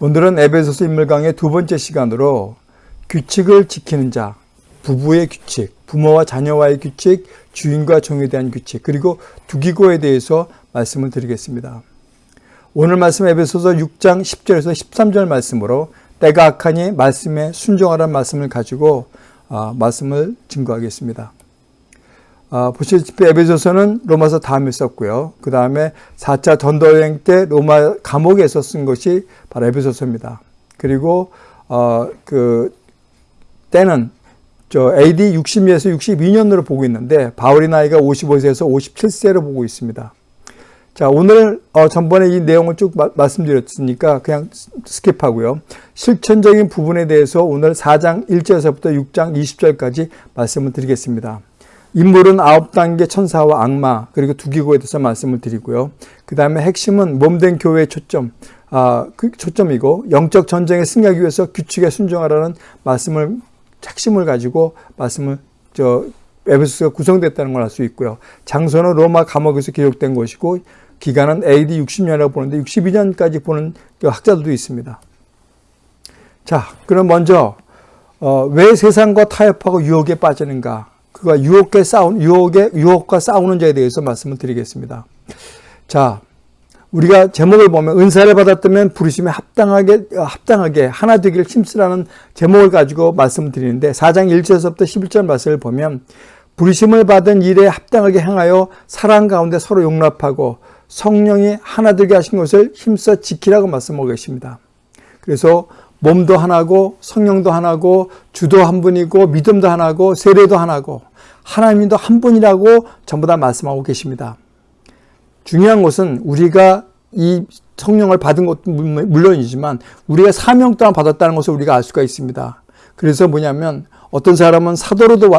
오늘은 에베소서 인물 강의 두 번째 시간으로 규칙을 지키는 자, 부부의 규칙, 부모와 자녀와의 규칙, 주인과 종에 대한 규칙, 그리고 두기고에 대해서 말씀을 드리겠습니다. 오늘 말씀 에베소서 6장 10절에서 13절 말씀으로 때가 악하니 말씀에 순종하라는 말씀을 가지고 아, 말씀을 증거하겠습니다. 아, 보시다시피 에베소서는 로마서 다음에 썼고요. 그 다음에 4차 전도여행 때 로마 감옥에서 쓴 것이 바로 에베소서입니다. 그리고 어, 그 때는 저 AD 60에서 62년으로 보고 있는데 바울의 나이가 55세에서 57세로 보고 있습니다. 자 오늘 어, 전번에 이 내용을 쭉 마, 말씀드렸으니까 그냥 skip하고요. 실천적인 부분에 대해서 오늘 4장 1절에서부터 6장 20절까지 말씀을 드리겠습니다. 인물은 아홉 단계 천사와 악마 그리고 두기고에 대해서 말씀을 드리고요. 그 다음에 핵심은 몸된 교회의 초점, 아, 그 초점이고 영적 전쟁에 승리하기 위해서 규칙에 순종하라는 말씀을 핵심을 가지고 말씀을 저 에베소가 구성됐다는 걸 알 수 있고요. 장소는 로마 감옥에서 기록된 것이고 기간은 AD 60년이라고 보는데 62년까지 보는 그 학자들도 있습니다. 자, 그럼 먼저 어, 왜 세상과 타협하고 유혹에 빠지는가? 그가 유혹에 싸우 유혹에 유혹과 싸우는 자에 대해서 말씀을 드리겠습니다. 자, 우리가 제목을 보면 은사를 받았다면 부르심에 합당하게 합당하게 하나 되기를 힘쓰라는 제목을 가지고 말씀을 드리는데 4장 1절에서부터 11절 말씀을 보면 부르심을 받은 일에 합당하게 행하여 사랑 가운데 서로 용납하고 성령이 하나 되게 하신 것을 힘써 지키라고 말씀하고 계십니다. 그래서 몸도 하나고 성령도 하나고 주도 한 분이고 믿음도 하나고 세례도 하나고 하나님도 한 분이라고 전부 다 말씀하고 계십니다. 중요한 것은 우리가 이 성령을 받은 것도 물론이지만 우리가 사명 또한 받았다는 것을 우리가 알 수가 있습니다. 그래서 뭐냐면 어떤 사람은 사도로도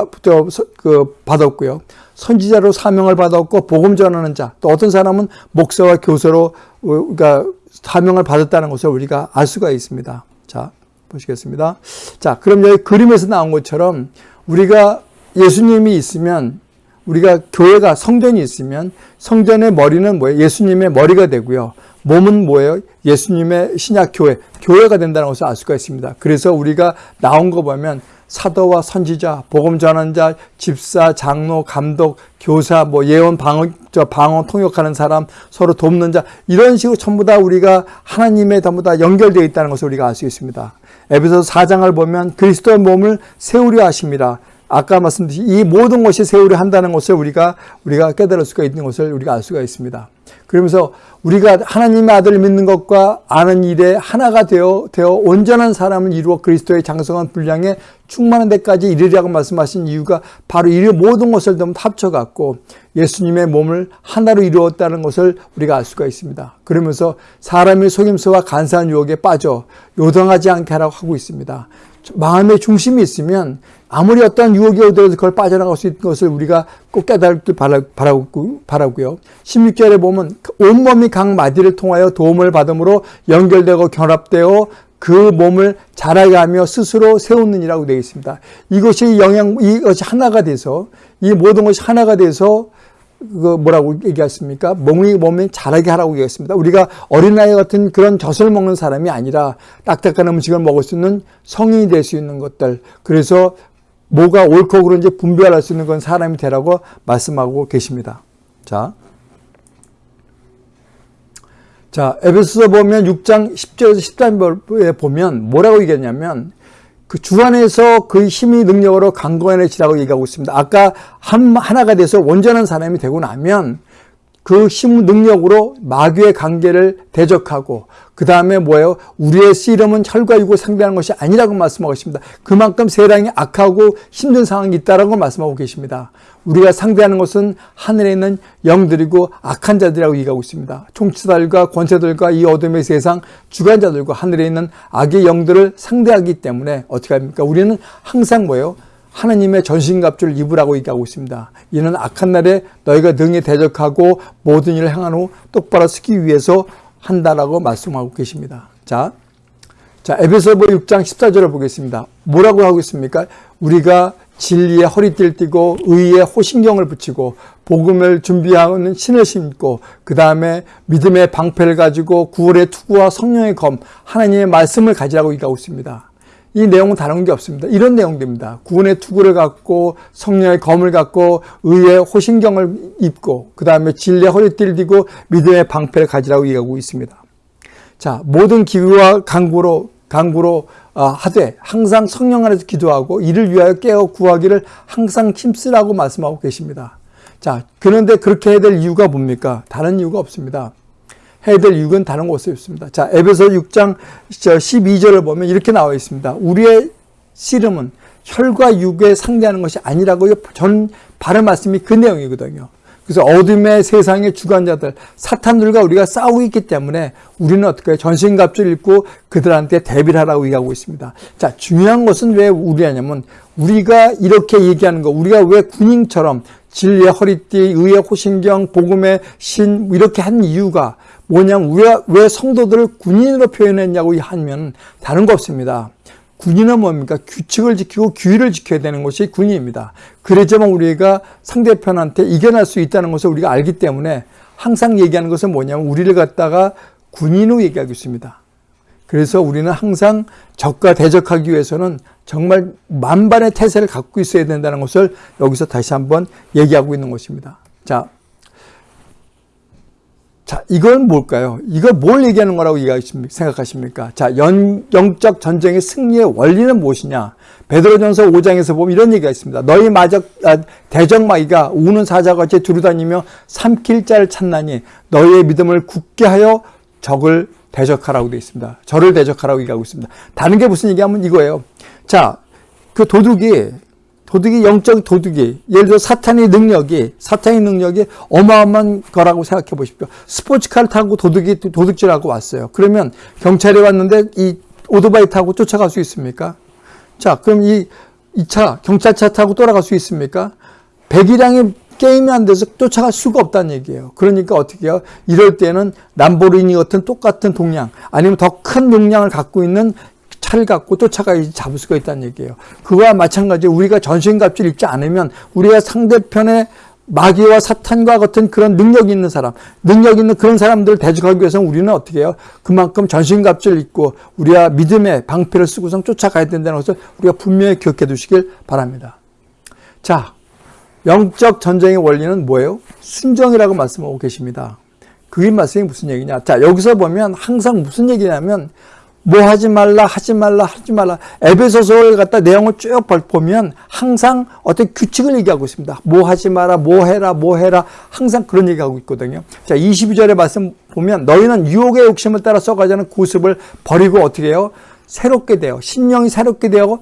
그 받았고요. 선지자로 사명을 받았고 복음 전하는 자, 또 어떤 사람은 목사와 교사로 그러니까 사명을 받았다는 것을 우리가 알 수가 있습니다. 자, 보시겠습니다. 자, 그럼 여기 그림에서 나온 것처럼 우리가 예수님이 있으면 우리가 교회가 성전이 있으면 성전의 머리는 뭐예요? 예수님의 머리가 되고요. 몸은 뭐예요? 예수님의 신약 교회, 교회가 된다는 것을 알 수가 있습니다. 그래서 우리가 나온 거 보면 사도와 선지자, 복음 전환자, 집사, 장로, 감독, 교사, 뭐 예언, 방언, 저 방언 통역하는 사람, 서로 돕는 자 이런 식으로 전부 다 우리가 하나님의 전부 다 연결되어 있다는 것을 우리가 알 수 있습니다. 에베소 4장을 보면 그리스도의 몸을 세우려 하십니다. 아까 말씀드린 이 모든 것이 세우려 한다는 것을 우리가 우리가 깨달을 수가 있는 것을 우리가 알 수가 있습니다. 그러면서 우리가 하나님의 아들을 믿는 것과 아는 일에 하나가 되어 되어 온전한 사람을 이루어 그리스도의 장성한 분량에 충만한 데까지 이르리라고 말씀하신 이유가 바로 이 모든 것을 좀 합쳐갖고 예수님의 몸을 하나로 이루었다는 것을 우리가 알 수가 있습니다. 그러면서 사람의 속임수와 간사한 유혹에 빠져 요동하지 않게 하라고 하고 있습니다. 마음의 중심이 있으면 아무리 어떤 유혹이 오더라도 그걸 빠져나갈 수 있는 것을 우리가 꼭 깨달길 바라고, 바라고요. 16절에 보면 온몸이 각 마디를 통하여 도움을 받음으로 연결되고 결합되어 그 몸을 자라게 하며 스스로 세우는이라고 되어 있습니다. 이것이 영양, 이것이 하나가 돼서 이 모든 것이 하나가 돼서 그 뭐라고 얘기했습니까? 몸이 몸이 자라게 하라고 얘기했습니다. 우리가 어린아이 같은 그런 젖을 먹는 사람이 아니라 딱딱한 음식을 먹을 수 있는 성인이 될 수 있는 것들. 그래서 뭐가 옳고 그른지 분별할 수 있는 건 사람이 되라고 말씀하고 계십니다. 자. 자, 에베소서 보면 6장 10절에서 13절에 보면 뭐라고 얘기했냐면 그 주 안에서 그 힘이 능력으로 강건해지라고 얘기하고 있습니다. 아까 한, 하나가 돼서 온전한 사람이 되고 나면 그 힘 능력으로 마귀의 관계를 대적하고 그 다음에 뭐예요? 우리의 씨름은 혈과 육을 상대하는 것이 아니라고 말씀하고 있습니다. 그만큼 세상이 악하고 힘든 상황이 있다라고 말씀하고 계십니다. 우리가 상대하는 것은 하늘에 있는 영들이고 악한 자들이라고 얘기하고 있습니다. 총치들과 권세들과 이 어둠의 세상 주관자들과 하늘에 있는 악의 영들을 상대하기 때문에 어떻게 합니까? 우리는 항상 뭐예요? 하나님의 전신갑주를 입으라고 얘기하고 있습니다. 이는 악한 날에 너희가 능히 대적하고 모든 일을 행한 후 똑바로 서기 위해서 한다라고 말씀하고 계십니다. 자, 자 에베소서 6장 14절을 보겠습니다. 뭐라고 하고 있습니까? 우리가 진리의 허리띠를 띠고 의의 호신경을 붙이고 복음을 준비하는 신을 신고 그 다음에 믿음의 방패를 가지고 구월의 투구와 성령의 검 하나님의 말씀을 가지라고 얘기하고 있습니다. 이 내용은 다른 게 없습니다. 이런 내용들입니다. 구원의 투구를 갖고 성령의 검을 갖고 의의 호신경을 입고 그 다음에 진리의 허리띠를 띠고 믿음의 방패를 가지라고 얘기하고 있습니다. 자 모든 기구와 강구로 강구로 어, 하되 항상 성령 안에서 기도하고 이를 위하여 깨어 구하기를 항상 힘쓰라고 말씀하고 계십니다. 자 그런데 그렇게 해야 될 이유가 뭡니까? 다른 이유가 없습니다. 해야 될 이유는 다른 곳에 없습니다. 자 에베소 6장 12절을 보면 이렇게 나와 있습니다. 우리의 씨름은 혈과 육에 상대하는 것이 아니라고 전 바른 말씀이 그 내용이거든요. 그래서 어둠의 세상의 주관자들, 사탄들과 우리가 싸우고 있기 때문에 우리는 어떻게? 전신갑주를 입고 그들한테 대비를 하라고 얘기하고 있습니다. 자, 중요한 것은 왜 우리하냐면 우리가 이렇게 얘기하는 거, 우리가 왜 군인처럼 진리의 허리띠, 의의 호신경, 복음의 신 이렇게 한 이유가 뭐냐면 우리가 왜 성도들을 군인으로 표현했냐고 하면 다른 거 없습니다. 군인은 뭡니까? 규칙을 지키고 규율을 지켜야 되는 것이 군인입니다. 그래야만 우리가 상대편한테 이겨낼 수 있다는 것을 우리가 알기 때문에 항상 얘기하는 것은 뭐냐면 우리를 갖다가 군인으로 얘기하고 있습니다. 그래서 우리는 항상 적과 대적하기 위해서는 정말 만반의 태세를 갖고 있어야 된다는 것을 여기서 다시 한번 얘기하고 있는 것입니다. 자, 자, 이건 뭘까요? 이거 뭘 얘기하는 거라고 생각하십니까? 자, 연, 영적 전쟁의 승리의 원리는 무엇이냐? 베드로전서 5장에서 보면 이런 얘기가 있습니다. 너희 마적, 아, 대적마귀가 우는 사자같이 두루다니며 삼킬 자를 찾나니 너희의 믿음을 굳게 하여 적을 대적하라고 되어 있습니다. 저를 대적하라고 얘기하고 있습니다. 다른 게 무슨 얘기하면 이거예요. 자, 그 도둑이 도둑이 영적 도둑이 예를 들어 사탄의 능력이 사탄의 능력이 어마어마한 거라고 생각해 보십시오. 스포츠카를 타고 도둑이 도둑질하고 왔어요. 그러면 경찰이 왔는데 이 오토바이 타고 쫓아갈 수 있습니까? 자, 그럼 이, 이 차, 경찰차 타고 돌아갈 수 있습니까? 배기량이 게임이 안 돼서 쫓아갈 수가 없다는 얘기예요. 그러니까 어떻게 해요? 이럴 때는 람보르니 같은 똑같은 동량 아니면 더 큰 용량을 갖고 있는 차를 갖고 쫓아가야지 잡을 수가 있다는 얘기예요. 그와 마찬가지로 우리가 전신갑주를 입지 않으면 우리가 상대편의 마귀와 사탄과 같은 그런 능력 있는 사람, 능력 있는 그런 사람들을 대적하기 위해서는 우리는 어떻게 해요? 그만큼 전신갑주를 입고 우리가 믿음의 방패를 쓰고선 쫓아가야 된다는 것을 우리가 분명히 기억해 두시길 바랍니다. 자, 영적 전쟁의 원리는 뭐예요? 순정이라고 말씀하고 계십니다. 그게 말씀이 무슨 얘기냐? 자, 여기서 보면 항상 무슨 얘기냐면 뭐 하지 말라 하지 말라 하지 말라 에베소서를 갖다 내용을 쭉 보면 항상 어떤 규칙을 얘기하고 있습니다. 뭐 하지 마라 뭐 해라 뭐 해라 항상 그런 얘기하고 있거든요. 자 22절의 말씀 보면 너희는 유혹의 욕심을 따라 써가자는 구습을 버리고 어떻게 해요? 새롭게 되어 신령이 새롭게 되어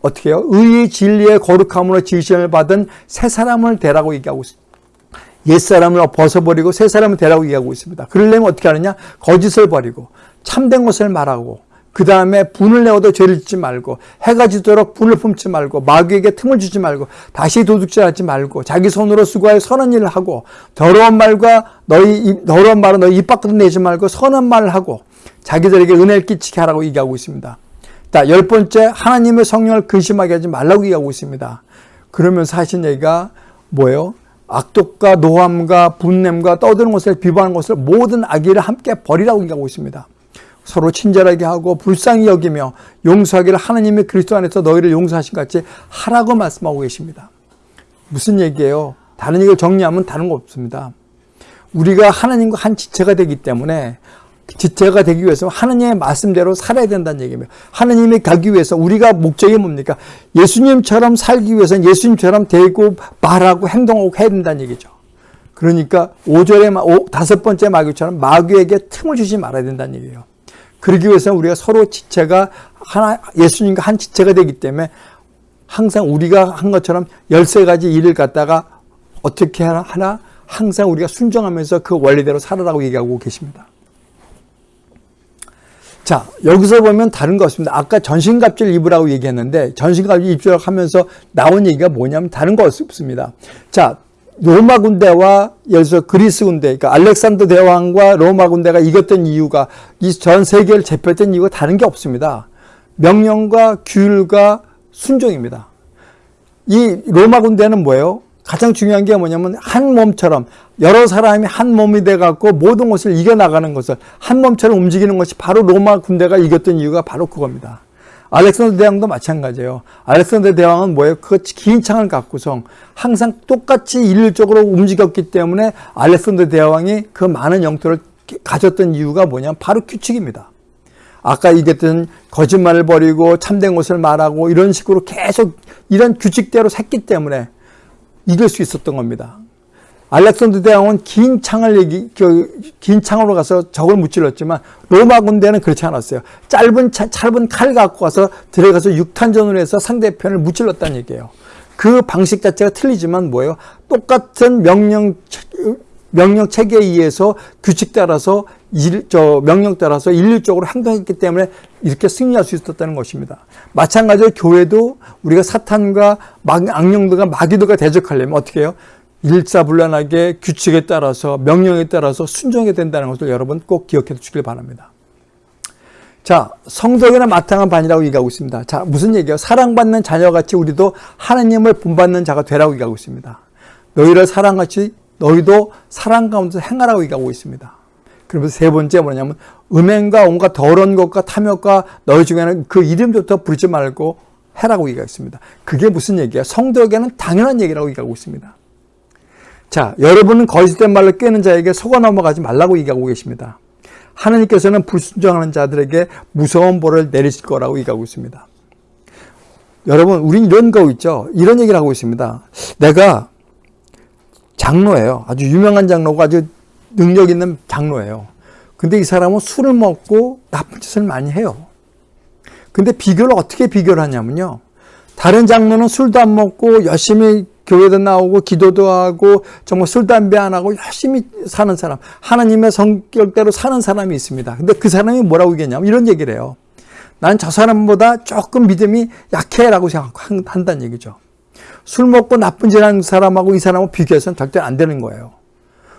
어떻게 해요? 의의 진리의 거룩함으로 지으심을 받은 새 사람을 되라고 얘기하고 있습니다. 옛사람을 벗어버리고 새 사람을 되라고 얘기하고 있습니다. 그러려면 어떻게 하느냐? 거짓을 버리고 참된 것을 말하고 그 다음에 분을 내어도 죄를 짓지 말고 해가 지도록 분을 품지 말고 마귀에게 틈을 주지 말고 다시 도둑질하지 말고 자기 손으로 수고하여 선한 일을 하고 더러운 말과 너희 더러운 말은 너희 입 밖으로 내지 말고 선한 말을 하고 자기들에게 은혜를 끼치게 하라고 얘기하고 있습니다. 자, 열 번째 하나님의 성령을 근심하게 하지 말라고 얘기하고 있습니다. 그러면서 하신 얘기가 뭐예요? 악독과 노함과 분냄과 떠드는 것을 비방하는 것을 모든 악의를 함께 버리라고 얘기하고 있습니다. 서로 친절하게 하고 불쌍히 여기며 용서하기를 하나님의 그리스도 안에서 너희를 용서하신 같이 하라고 말씀하고 계십니다. 무슨 얘기예요? 다른 얘기를 정리하면 다른 거 없습니다. 우리가 하나님과 한 지체가 되기 때문에 지체가 되기 위해서 하나님의 말씀대로 살아야 된다는 얘기입니다. 하나님이 가기 위해서 우리가 목적이 뭡니까? 예수님처럼 살기 위해서는 예수님처럼 되고 말하고 행동하고 해야 된다는 얘기죠. 그러니까 5절에 다섯 번째 마귀처럼 마귀에게 틈을 주지 말아야 된다는 얘기예요. 그러기 위해서는 우리가 서로 지체가 하나, 예수님과 한 지체가 되기 때문에 항상 우리가 한 것처럼 13가지 일을 갖다가 어떻게 하나? 항상 우리가 순종하면서 그 원리대로 살아라고 얘기하고 계십니다. 자, 여기서 보면 다른 거 없습니다. 아까 전신갑주를 입으라고 얘기했는데 전신갑주 입주라고 하면서 나온 얘기가 뭐냐면 다른 거 없습니다. 자, 로마 군대와 예를 들어 그리스 군대, 그러니까 알렉산더 대왕과 로마 군대가 이겼던 이유가 이 전 세계를 제패했던 이유가 다른 게 없습니다. 명령과 규율과 순종입니다. 이 로마 군대는 뭐예요? 가장 중요한 게 뭐냐면 한 몸처럼 여러 사람이 한 몸이 돼 갖고 모든 것을 이겨 나가는 것을 한 몸처럼 움직이는 것이 바로 로마 군대가 이겼던 이유가 바로 그겁니다. 알렉산더 대왕도 마찬가지예요. 알렉산더 대왕은 뭐예요? 그 긴 창을 갖고서 항상 똑같이 일률적으로 움직였기 때문에 알렉산더 대왕이 그 많은 영토를 가졌던 이유가 뭐냐면 바로 규칙입니다. 아까 얘기했던 거짓말을 버리고 참된 것을 말하고 이런 식으로 계속 이런 규칙대로 샜기 때문에 이길 수 있었던 겁니다. 알렉산더 대왕은 긴 창을 얘기, 그, 긴 창으로 가서 적을 무찔렀지만 로마 군대는 그렇지 않았어요. 짧은 차, 짧은 칼 갖고 가서 들어가서 육탄전을 해서 상대편을 무찔렀다는 얘기예요. 그 방식 자체가 틀리지만 뭐예요? 똑같은 명령 명령 체계에 의해서 규칙 따라서 일, 저 명령 따라서 일률적으로 행동했기 때문에 이렇게 승리할 수 있었다는 것입니다. 마찬가지로 교회도 우리가 사탄과 막, 악령들과 마귀들과 대적하려면 어떻게 해요? 일사불란하게 규칙에 따라서 명령에 따라서 순종해야 된다는 것을 여러분 꼭 기억해 주시길 바랍니다. 자, 성덕이나 마땅한 반이라고 얘기하고 있습니다. 자, 무슨 얘기예요? 사랑받는 자녀같이 우리도 하나님을 본받는 자가 되라고 얘기하고 있습니다. 너희를 사랑같이 너희도 사랑 가운데 행하라고 얘기하고 있습니다. 그러면서 세 번째 뭐냐면 음행과 온갖 더러운 것과 탐욕과 너희 중에는 그 이름부터 부르지 말고 해라고 얘기하겠습니다. 그게 무슨 얘기야? 성도에게는 당연한 얘기라고 얘기하고 있습니다. 자, 여러분은 거짓된 말로 깨는 자에게 속아 넘어가지 말라고 얘기하고 계십니다. 하나님께서는 불순종하는 자들에게 무서운 벌을 내리실 거라고 얘기하고 있습니다. 여러분, 우린 이런 거 있죠? 이런 얘기를 하고 있습니다. 내가 장로예요. 아주 유명한 장로고 아주 능력 있는 장로예요. 근데 이 사람은 술을 먹고 나쁜 짓을 많이 해요. 근데 비교를 어떻게 비교를 하냐면요. 다른 장로는 술도 안 먹고 열심히 교회도 나오고 기도도 하고 정말 술, 담배 안 하고 열심히 사는 사람. 하나님의 성격대로 사는 사람이 있습니다. 근데 그 사람이 뭐라고 얘기했냐면 이런 얘기를 해요. 난 저 사람보다 조금 믿음이 약해라고 생각한다는 얘기죠. 술 먹고 나쁜 짓 하는 사람하고 이 사람하고 비교해서는 절대 안 되는 거예요.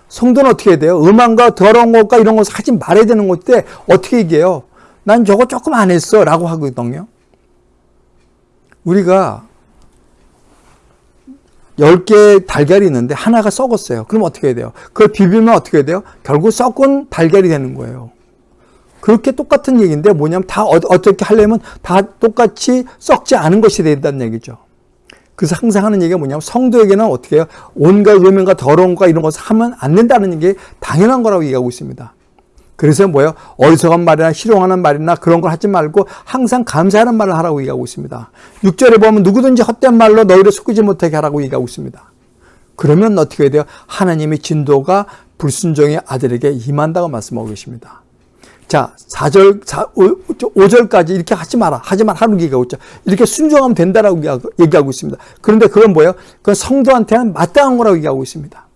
성도는 어떻게 해야 돼요? 음란과 더러운 것과 이런 것을 하지 말아야 되는 것인데 어떻게 얘기해요? 난 저거 조금 안 했어 라고 하거든요. 우리가 10개의 달걀이 있는데 하나가 썩었어요. 그럼 어떻게 해야 돼요? 그걸 비비면 어떻게 해야 돼요? 결국 썩은 달걀이 되는 거예요. 그렇게 똑같은 얘기인데 뭐냐면 다 어, 어떻게 하려면 다 똑같이 썩지 않은 것이 된다는 얘기죠. 그래서 항상 하는 얘기가 뭐냐면 성도에게는 어떻게 해요? 온갖 더러운 거 이런 것을 하면 안 된다는 게 당연한 거라고 얘기하고 있습니다. 그래서 뭐예요? 어리석은 말이나 희롱하는 말이나 그런 걸 하지 말고 항상 감사하는 말을 하라고 얘기하고 있습니다. 6절에 보면 누구든지 헛된 말로 너희를 속이지 못하게 하라고 얘기하고 있습니다. 그러면 어떻게 해야 돼요? 하나님의 진도가 불순종의 아들에게 임한다고 말씀하고 계십니다. 자, 4절, 4, 5 절까지 이렇게 하지 마라. 하지 마라. 하는 얘기가 있죠. 이렇게 순종하면 된다라고 얘기하고 있습니다. 그런데 그건 뭐예요? 그건 성도한테는 마땅한 거라고 얘기하고 있습니다.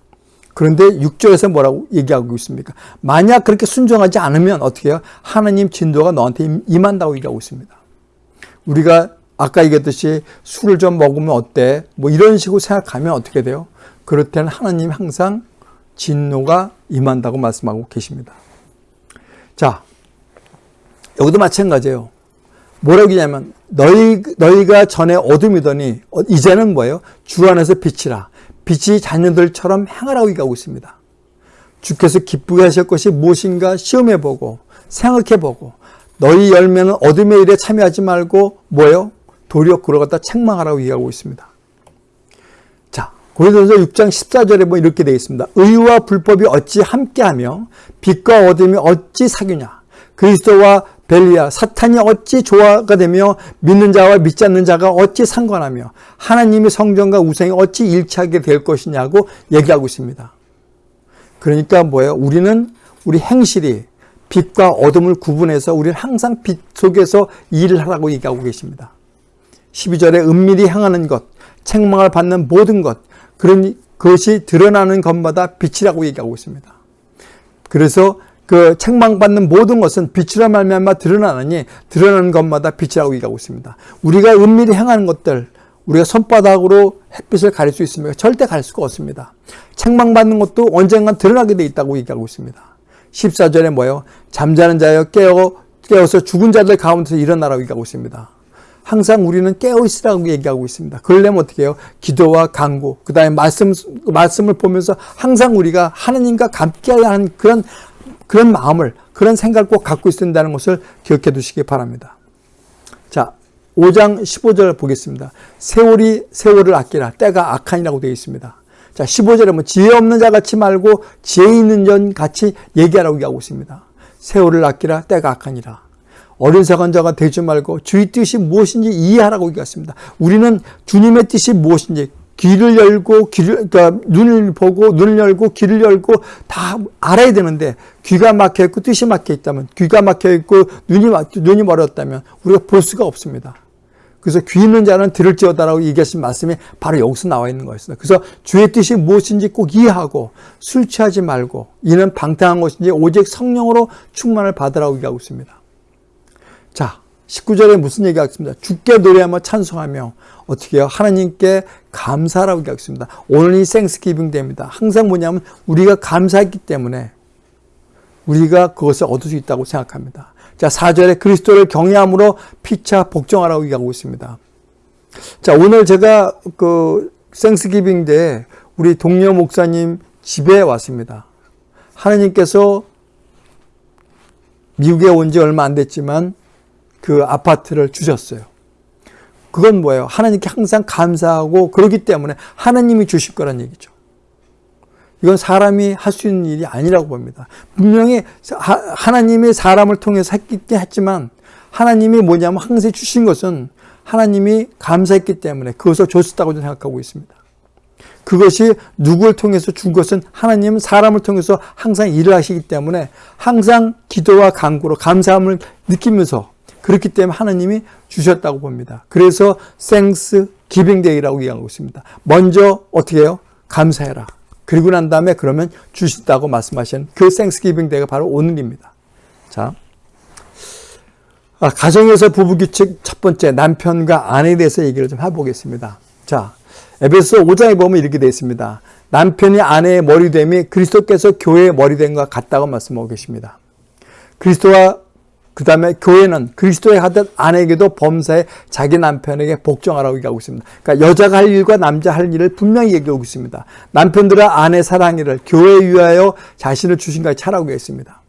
그런데 6절에서 뭐라고 얘기하고 있습니까? 만약 그렇게 순종하지 않으면 어떻게 해요? 하나님 진도가 너한테 임한다고 얘기하고 있습니다. 우리가 아까 얘기했듯이 술을 좀 먹으면 어때? 뭐 이런 식으로 생각하면 어떻게 돼요? 그럴 때는 하나님 항상 진노가 임한다고 말씀하고 계십니다. 자, 여기도 마찬가지예요. 뭐라고 하냐면 너희 너희가 전에 어둠이더니 어, 이제는 뭐예요? 주 안에서 빛이라. 빛이 자녀들처럼 행하라고 얘기하고 있습니다. 주께서 기쁘게 하실 것이 무엇인가 시험해 보고 생각해 보고 너희 열매는 어둠의 일에 참여하지 말고 뭐예요? 도리어 그러갔다 책망하라고 얘기하고 있습니다. 고린도서 6장 14절에 뭐 이렇게 되어 있습니다. 의와 불법이 어찌 함께하며 빛과 어둠이 어찌 사귀냐. 그리스도와 벨리아 사탄이 어찌 조화가 되며 믿는 자와 믿지 않는 자가 어찌 상관하며 하나님의 성전과 우상이 어찌 일치하게 될 것이냐고 얘기하고 있습니다. 그러니까 뭐예요? 우리는 우리 행실이 빛과 어둠을 구분해서 우리는 항상 빛 속에서 일을 하라고 얘기하고 계십니다. 12절에 은밀히 향하는 것, 책망을 받는 모든 것, 그런 것이 드러나는 것마다 빛이라고 얘기하고 있습니다. 그래서 그 책망받는 모든 것은 빛이라 말미암아 드러나느니 드러나는 것마다 빛이라고 얘기하고 있습니다. 우리가 은밀히 행하는 것들 우리가 손바닥으로 햇빛을 가릴 수 있습니까? 절대 가릴 수가 없습니다. 책망받는 것도 언젠간 드러나게 돼 있다고 얘기하고 있습니다. 14절에 뭐예요? 잠자는 자여 깨어, 깨어서 죽은 자들 가운데서 일어나라고 얘기하고 있습니다. 항상 우리는 깨어 있으라고 얘기하고 있습니다. 그러려면 어떻게 해요? 기도와 강구, 그 다음에 말씀, 말씀을 보면서 항상 우리가 하느님과 함께 하는 그런, 그런 마음을, 그런 생각을 꼭 갖고 있어야 된다는 것을 기억해 두시기 바랍니다. 자, 5장 15절 보겠습니다. 세월이 세월을 아끼라 때가 악한이라고 되어 있습니다. 자, 15절에 뭐 지혜 없는 자 같이 말고 지혜 있는 전 같이 얘기하라고 얘기하고 있습니다. 세월을 아끼라 때가 악하니라. 어린사간 자가 되지 말고 주의 뜻이 무엇인지 이해하라고 얘기했습니다. 우리는 주님의 뜻이 무엇인지 귀를 열고 귀를 그러니까 눈을 보고 눈을 열고 귀를 열고 다 알아야 되는데 귀가 막혀 있고 뜻이 막혀 있다면 귀가 막혀 있고 눈이 눈이 멀었다면 우리가 볼 수가 없습니다. 그래서 귀 있는 자는 들을지어다라고 얘기하신 말씀이 바로 여기서 나와 있는 거였습니다. 그래서 주의 뜻이 무엇인지 꼭 이해하고 술 취하지 말고 이는 방탕한 것인지 오직 성령으로 충만을 받으라고 얘기하고 있습니다. 자, 19절에 무슨 얘기가 있습니다. 주께 노래하며 찬송하며 어떻게 해요? 하나님께 감사라고 얘기하겠습니다. 오늘 이 생스기빙 데입니다. 항상 뭐냐면 우리가 감사했기 때문에 우리가 그것을 얻을 수 있다고 생각합니다. 자, 4절에 그리스도를 경외함으로 피차 복종하라고 얘기하고 있습니다. 자, 오늘 제가 그 생스기빙 때 우리 동료 목사님 집에 왔습니다. 하나님께서 미국에 온 지 얼마 안 됐지만 그 아파트를 주셨어요. 그건 뭐예요? 하나님께 항상 감사하고 그러기 때문에 하나님이 주실 거란 얘기죠. 이건 사람이 할 수 있는 일이 아니라고 봅니다. 분명히 하나님이 사람을 통해서 했긴 했지만 하나님이 뭐냐면 항상 주신 것은 하나님이 감사했기 때문에 그것을 줬었다고 생각하고 있습니다. 그것이 누구를 통해서 준 것은 하나님은 사람을 통해서 항상 일을 하시기 때문에 항상 기도와 간구로 감사함을 느끼면서 그렇기 때문에 하나님이 주셨다고 봅니다. 그래서 생스 기빙데이라고 얘기하고 있습니다. 먼저 어떻게 해요? 감사해라. 그리고 난 다음에 그러면 주신다고 말씀하시는 그 생스기빙 데이가 바로 오늘입니다. 자, 아, 가정에서 부부 규칙 첫 번째 남편과 아내에 대해서 얘기를 좀 해보겠습니다. 자, 에베소 5장에 보면 이렇게 되어 있습니다. 남편이 아내의 머리됨이 그리스도께서 교회의 머리됨과 같다고 말씀하고 계십니다. 그리스도와 그 다음에 교회는 그리스도의 하듯 아내에게도 범사에 자기 남편에게 복종하라고 얘기하고 있습니다. 그러니까 여자가 할 일과 남자 할 일을 분명히 얘기하고 있습니다. 남편들은 아내 사랑이를 교회에 위하여 자신을 주신같이 차라고 했습니다.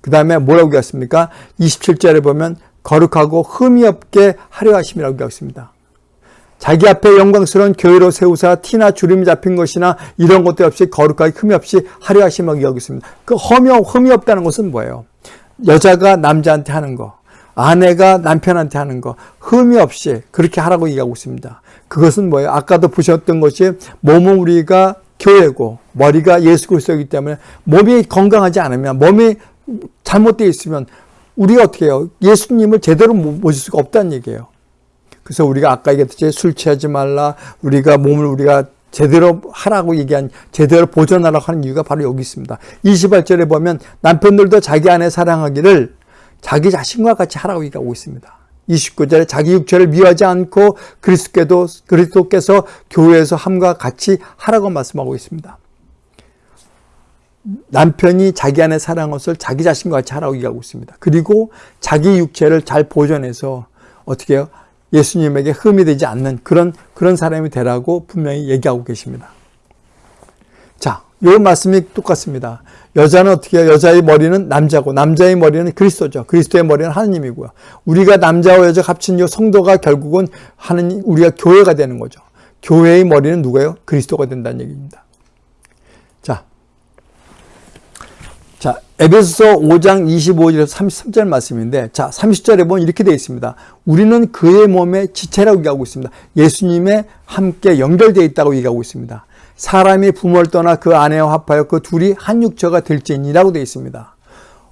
그 다음에 뭐라고 얘기했습니까? 27절에 보면 거룩하고 흠이 없게 하려 하심이라고 얘기했습니다. 자기 앞에 영광스러운 교회로 세우사 티나 주름이 잡힌 것이나 이런 것도 없이 거룩하게 흠이 없이 하려 하심이라고 얘기하고 있습니다. 그 흠이, 흠이 없다는 것은 뭐예요? 여자가 남자한테 하는 거, 아내가 남편한테 하는 거 흠이 없이 그렇게 하라고 얘기하고 있습니다. 그것은 뭐예요? 아까도 보셨던 것이 몸은 우리가 교회고 머리가 예수 그리스도이기 때문에 몸이 건강하지 않으면 몸이 잘못되어 있으면 우리가 어떻게 해요? 예수님을 제대로 모실 수가 없다는 얘기예요. 그래서 우리가 아까 얘기했듯이 술 취하지 말라 우리가 몸을 우리가 제대로 하라고 얘기한 제대로 보존하라고 하는 이유가 바로 여기 있습니다. 28절에 보면 남편들도 자기 아내 사랑하기를 자기 자신과 같이 하라고 얘기하고 있습니다. 29절에 자기 육체를 미워하지 않고 그리스도께도 그리스도께서 교회에서 함과 같이 하라고 말씀하고 있습니다. 남편이 자기 아내 사랑한 것을 자기 자신과 같이 하라고 얘기하고 있습니다. 그리고 자기 육체를 잘 보존해서 어떻게 해요? 예수님에게 흠이 되지 않는 그런 그런 사람이 되라고 분명히 얘기하고 계십니다. 자, 이 말씀이 똑같습니다. 여자는 어떻게 해요? 여자의 머리는 남자고 남자의 머리는 그리스도죠. 그리스도의 머리는 하느님이고요. 우리가 남자와 여자 합친 이 성도가 결국은 하느님 우리가 교회가 되는 거죠. 교회의 머리는 누구예요? 그리스도가 된다는 얘기입니다. 자, 에베소서 5장 25절에서 33절 말씀인데, 자, 30절에 보면 이렇게 되어 있습니다. 우리는 그의 몸의 지체라고 얘기하고 있습니다. 예수님의 함께 연결되어 있다고 얘기하고 있습니다. 사람이 부모를 떠나 그 아내와 합하여 그 둘이 한 육처가 될지니라고 되어 있습니다.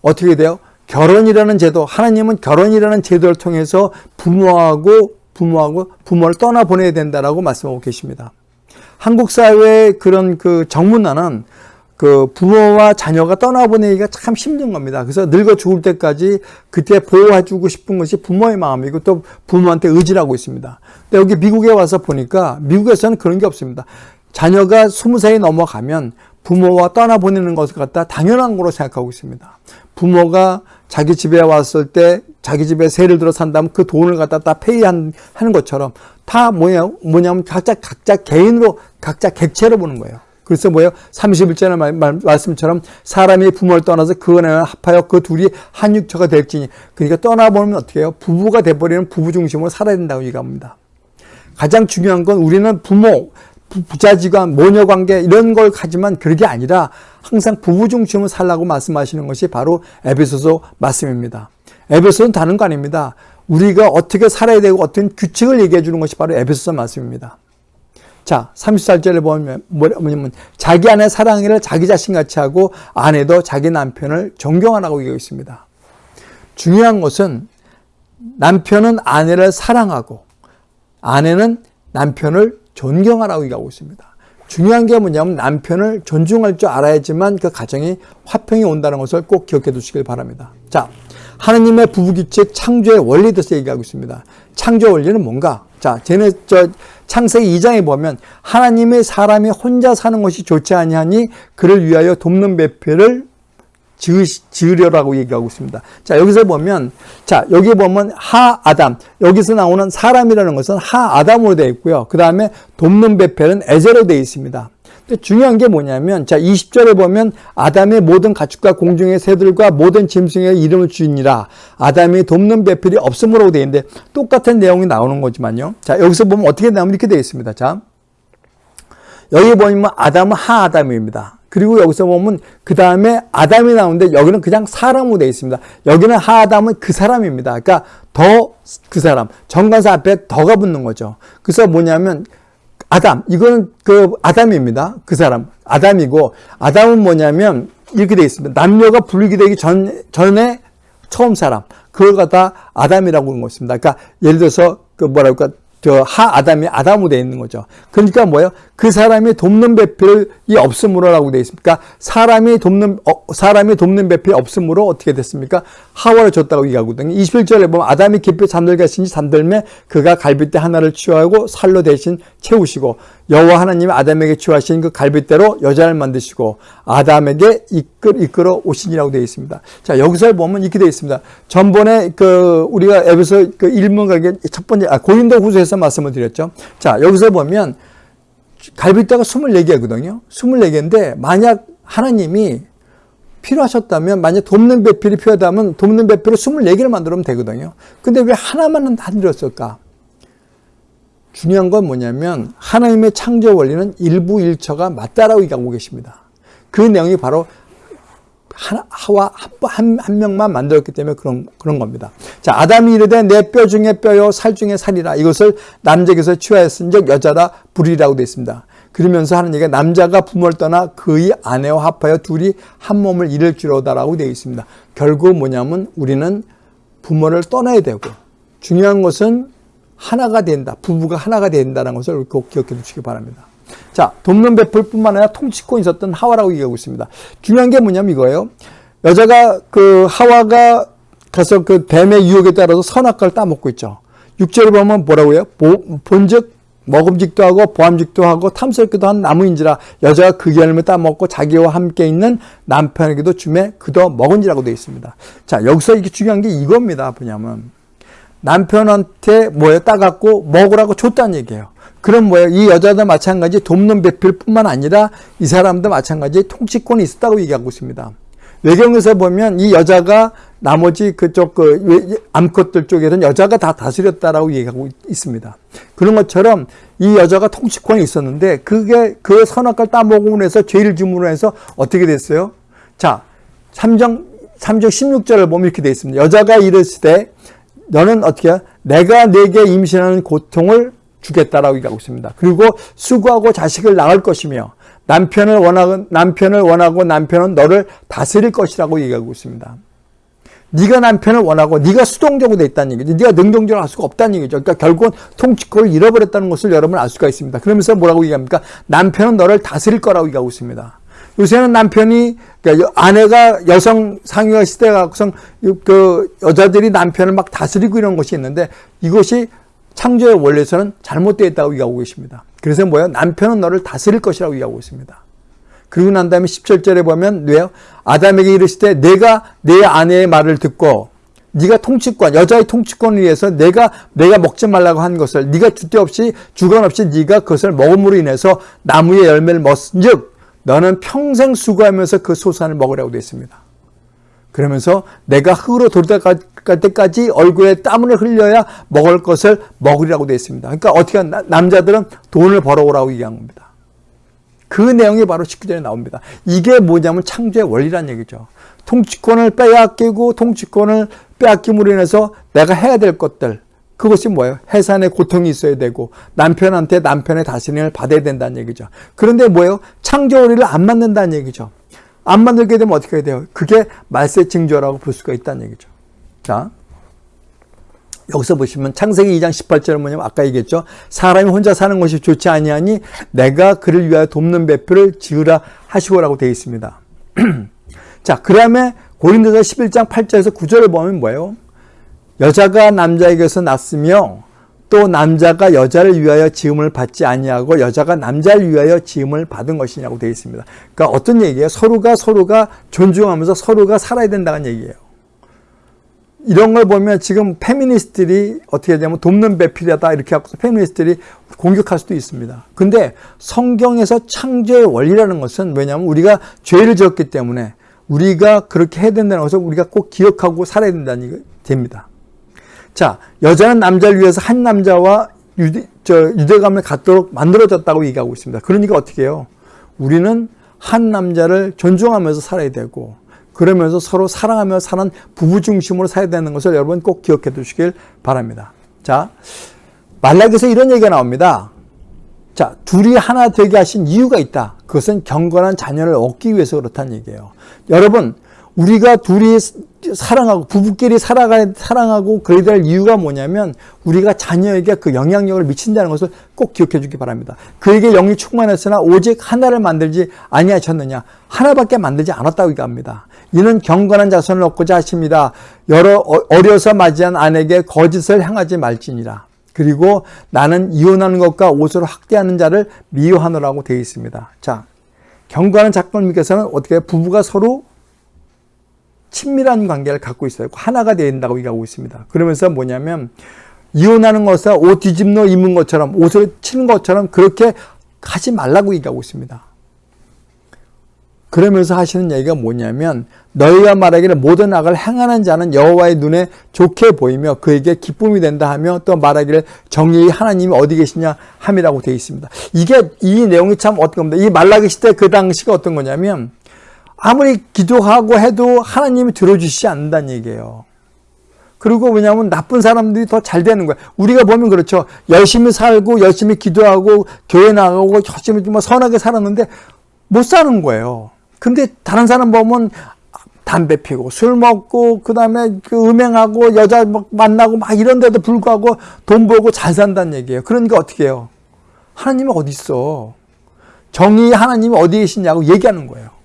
어떻게 돼요? 결혼이라는 제도, 하나님은 결혼이라는 제도를 통해서 부모하고 부모하고 부모를 떠나 보내야 된다라고 말씀하고 계십니다. 한국 사회의 그런 그 정문화는 그 부모와 자녀가 떠나보내기가 참 힘든 겁니다. 그래서 늙어 죽을 때까지 그때 보호해주고 싶은 것이 부모의 마음이고 또 부모한테 의지라고 있습니다. 근데 여기 미국에 와서 보니까 미국에서는 그런 게 없습니다. 자녀가 스무 살이 넘어가면 부모와 떠나보내는 것을 갖다 당연한 거로 생각하고 있습니다. 부모가 자기 집에 왔을 때 자기 집에 세를 들어 산다면 그 돈을 갖다 다 페이하는 것처럼 다 뭐냐, 뭐냐면 각자, 각자 개인으로 각자 객체로 보는 거예요. 그래서 뭐예요? 31절의 말, 말, 말씀처럼 사람이 부모를 떠나서 그 은혜를 합하여 그 둘이 한 육체가 될지니 그러니까 떠나보면 어떻게 해요? 부부가 돼버리는 부부 중심으로 살아야 된다고 얘기합니다. 가장 중요한 건 우리는 부모, 부자지간, 모녀관계 이런 걸 가지만 그게 아니라 항상 부부 중심으로 살라고 말씀하시는 것이 바로 에베소서 말씀입니다. 에베소는 다른 거 아닙니다. 우리가 어떻게 살아야 되고 어떤 규칙을 얘기해 주는 것이 바로 에베소서 말씀입니다. 자, 34절에 보면 뭐냐면 자기 아내 사랑을 자기 자신같이 하고 아내도 자기 남편을 존경하라고 얘기하고 있습니다. 중요한 것은 남편은 아내를 사랑하고 아내는 남편을 존경하라고 얘기하고 있습니다. 중요한 게 뭐냐면 남편을 존중할 줄 알아야지만 그 가정이 화평이 온다는 것을 꼭 기억해 두시길 바랍니다. 자, 하나님의 부부규칙 창조의 원리에 대해서 얘기하고 있습니다. 창조 원리는 뭔가? 자, 쟤네 저 창세기 2장에 보면 하나님의 사람이 혼자 사는 것이 좋지 아니하니 그를 위하여 돕는 배필을 지으려라고 얘기하고 있습니다. 자, 여기서 보면, 자, 여기 보면 하 아담. 여기서 나오는 사람이라는 것은 하 아담으로 되어 있고요. 그 다음에 돕는 배필은 에제로 되어 있습니다. 중요한 게 뭐냐면 자 20절에 보면 아담의 모든 가축과 공중의 새들과 모든 짐승의 이름을 주니라. 아담이 돕는 배필이 없음으로 되어 있는데 똑같은 내용이 나오는 거지만요. 자 여기서 보면 어떻게 나오면 이렇게 되어 있습니다. 자 여기 보면 아담은 하아담입니다. 그리고 여기서 보면 그 다음에 아담이 나오는데 여기는 그냥 사람으로 되어 있습니다. 여기는 하아담은 그 사람입니다. 그러니까 더 그 사람 정관사 앞에 더가 붙는 거죠. 그래서 뭐냐면 아담 이거는 그 아담입니다. 그 사람 아담이고 아담은 뭐냐면 이렇게 되어 있습니다. 남녀가 분리되기 전 전에 처음 사람 그걸 갖다 아담이라고 하는 것입니다. 그러니까 예를 들어서 그 뭐랄까 저 하 아담이 아담으로 되어 있는 거죠. 그러니까 뭐예요? 그 사람이 돕는 배필이 없음으로라고 되어 있습니까? 사람이 돕는 어, 사람이 돕는 배필이 없음으로 어떻게 됐습니까? 하와를 줬다고 얘기하거든요. 21절에 보면 아담이 깊이 잠들겠으니 잠들매 그가 갈빗대 하나를 취하고 살로 대신 채우시고 여호와 하나님이 아담에게 취하신 그 갈빗대로 여자를 만드시고 아담에게 이끌 이끌어 오신이라고 되어 있습니다. 자 여기서 보면 이렇게 되어 있습니다. 전번에 그 우리가 에베소 그 일문가게 첫 번째 아, 고린도 후서에서 말씀을 드렸죠. 자 여기서 보면 갈빗대가 24개거든요. 24개인데 만약 하나님이 필요하셨다면 만약 돕는 배필이 필요하다면 돕는 배필을 24개를 만들면 되거든요. 근데 왜 하나만은 안 들었을까? 중요한 건 뭐냐면 하나님의 창조 원리는 일부 일처가 맞다라고 얘기하고 계십니다. 그 내용이 바로 하와 한, 한 명만 만들었기 때문에 그런, 그런 겁니다. 자, 아담이 이르되 내 뼈 중에 뼈요, 살 중에 살이라. 이것을 남자에게서 취하였은 적 여자라 불이라고 되어 있습니다. 그러면서 하는 얘기가 남자가 부모를 떠나 그의 아내와 합하여 둘이 한 몸을 이룰 줄로다라고 되어 있습니다. 결국 뭐냐면 우리는 부모를 떠나야 되고 중요한 것은 하나가 된다. 부부가 하나가 된다는 것을 꼭 기억해 두시기 바랍니다. 자, 돕는 베풀뿐만 아니라 통치권 있었던 하와라고 얘기하고 있습니다. 중요한 게 뭐냐면 이거예요. 여자가 그 하와가 가서 그 뱀의 유혹에 따라서 선악과를 따먹고 있죠. 6절에 보면 뭐라고 해요? 본즉 먹음직도 하고 보암직도 하고 탐스럽기도 한 나무인지라 여자가 그 열매 따먹고 자기와 함께 있는 남편에게도 주매 그도 먹은지라고 되어 있습니다. 자 여기서 이게 중요한 게 이겁니다. 뭐냐면 남편한테 뭐에 따갖고 먹으라고 줬다는 얘기예요. 그럼 뭐예요? 이 여자도 마찬가지 돕는 배필 뿐만 아니라 이 사람도 마찬가지 통치권이 있었다고 얘기하고 있습니다. 외경에서 보면 이 여자가 나머지 그쪽 그 암컷들 쪽에는 여자가 다 다스렸다라고 얘기하고 있습니다. 그런 것처럼 이 여자가 통치권이 있었는데 그게 그 선악과를 따먹음으로 해서 죄를 지음으로 해서 어떻게 됐어요? 자, 3장 3장 16절을 보면 이렇게 되어 있습니다. 여자가 때 너는 어떻게 해? 내가 내게 임신하는 고통을 주겠다라고 얘기하고 있습니다. 그리고 수고하고 자식을 낳을 것이며 남편을 원하고 남편을 원하고 남편은 너를 다스릴 것이라고 얘기하고 있습니다. 네가 남편을 원하고 네가 수동적으로 돼 있다는 얘기죠. 네가 능동적으로 할 수가 없다는 얘기죠. 그러니까 결국은 통치권을 잃어버렸다는 것을 여러분 알 수가 있습니다. 그러면서 뭐라고 얘기합니까? 남편은 너를 다스릴 거라고 얘기하고 있습니다. 요새는 남편이 그러니까 아내가 여성 상위가 시대가 그 여자들이 남편을 막 다스리고 이런 것이 있는데 이것이 창조의 원리에서는 잘못되어 있다고 얘기하고 계십니다. 그래서 뭐예요? 남편은 너를 다스릴 것이라고 얘기하고 있습니다. 그리고 난 다음에 17절에 보면 왜요? 아담에게 이르시되 내가 내 아내의 말을 듣고 네가 통치권, 여자의 통치권을 위해서 내가 내가 먹지 말라고 한 것을 네가 주대 없이 주관 없이 네가 그것을 먹음으로 인해서 나무의 열매를 먹은즉 너는 평생 수고하면서 그 소산을 먹으라고 되어 있습니다. 그러면서 내가 흙으로 돌아갈 때까지 얼굴에 땀을 흘려야 먹을 것을 먹으리라고 되어 있습니다. 그러니까 어떻게 남자들은 돈을 벌어오라고 얘기한 겁니다. 그 내용이 바로 19절에 나옵니다. 이게 뭐냐면 창조의 원리란 얘기죠. 통치권을 빼앗기고 통치권을 빼앗김으로 인해서 내가 해야 될 것들 그것이 뭐예요? 해산의 고통이 있어야 되고 남편한테 남편의 다스림을 받아야 된다는 얘기죠. 그런데 뭐예요? 창조 원리를 안 만든다는 얘기죠. 안 만들게 되면 어떻게 해야 돼요? 그게 말세 징조라고 볼 수가 있다는 얘기죠. 자, 여기서 보시면 창세기 2장 18절은 뭐냐면 아까 얘기했죠. 사람이 혼자 사는 것이 좋지 아니하니 내가 그를 위하여 돕는 배표를 지으라 하시고라고 되어 있습니다. 자, 그 다음에 고린도서 11장 8절에서 9절을 보면 뭐예요? 여자가 남자에게서 났으며 또 남자가 여자를 위하여 지음을 받지 아니하고 여자가 남자를 위하여 지음을 받은 것이냐고 되어 있습니다. 그러니까 어떤 얘기예요? 서로가 서로가 존중하면서 서로가 살아야 된다는 얘기예요. 이런 걸 보면 지금 페미니스트들이 어떻게 되냐면 돕는 배필이다 이렇게 하고 페미니스트들이 공격할 수도 있습니다. 근데 성경에서 창조의 원리라는 것은 왜냐하면 우리가 죄를 지었기 때문에 우리가 그렇게 해야 된다는 것을 우리가 꼭 기억하고 살아야 된다는 게 됩니다. 자, 여자는 남자를 위해서 한 남자와 유대, 저, 유대감을 갖도록 만들어졌다고 얘기하고 있습니다. 그러니까 어떻게 해요? 우리는 한 남자를 존중하면서 살아야 되고 그러면서 서로 사랑하며 사는 부부 중심으로 살아야 되는 것을 여러분 꼭 기억해 두시길 바랍니다. 자, 말라기에서 이런 얘기가 나옵니다. 자, 둘이 하나 되게 하신 이유가 있다. 그것은 경건한 자녀를 얻기 위해서 그렇다는 얘기예요. 여러분, 우리가 둘이 사랑하고 부부끼리 살아가 사랑하고 그래야 될 이유가 뭐냐면 우리가 자녀에게 그 영향력을 미친다는 것을 꼭 기억해 주기 바랍니다. 그에게 영이 충만했으나 오직 하나를 만들지 아니하셨느냐 하나밖에 만들지 않았다고 얘기합니다. 이는 경건한 자손을 얻고자 하십니다. 여러 어, 어려서 맞이한 아내에게 거짓을 행하지 말지니라. 그리고 나는 이혼하는 것과 옷을 확대하는 자를 미워하노라고 되어 있습니다. 자, 경건한 작가님께서는 어떻게 부부가 서로 친밀한 관계를 갖고 있어요. 하나가 된다고 얘기하고 있습니다. 그러면서 뭐냐면 이혼하는 것과 옷 뒤집어 입는 것처럼 옷을 치는 것처럼 그렇게 하지 말라고 얘기하고 있습니다. 그러면서 하시는 얘기가 뭐냐면 너희가 말하기를 모든 악을 행하는 자는 여호와의 눈에 좋게 보이며 그에게 기쁨이 된다 하며 또 말하기를 정의의 하나님이 어디 계시냐 함이라고 되어 있습니다. 이게 이 내용이 참 어떤 겁니다. 이 말라기 시대 그 당시가 어떤 거냐면 아무리 기도하고 해도 하나님이 들어주시지 않는다는 얘기예요. 그리고 왜냐하면 나쁜 사람들이 더 잘 되는 거야. 우리가 보면 그렇죠. 열심히 살고 열심히 기도하고 교회 나가고 열심히 좀 선하게 살았는데 못 사는 거예요. 근데 다른 사람 보면 담배 피고 술 먹고 그다음에 그 음행하고 여자 막 만나고 막 이런 데도 불구하고 돈 벌고 잘 산다는 얘기예요. 그러니까 어떻게 해요? 하나님이 어디 있어? 정의 하나님이 어디 계시냐고 얘기하는 거예요.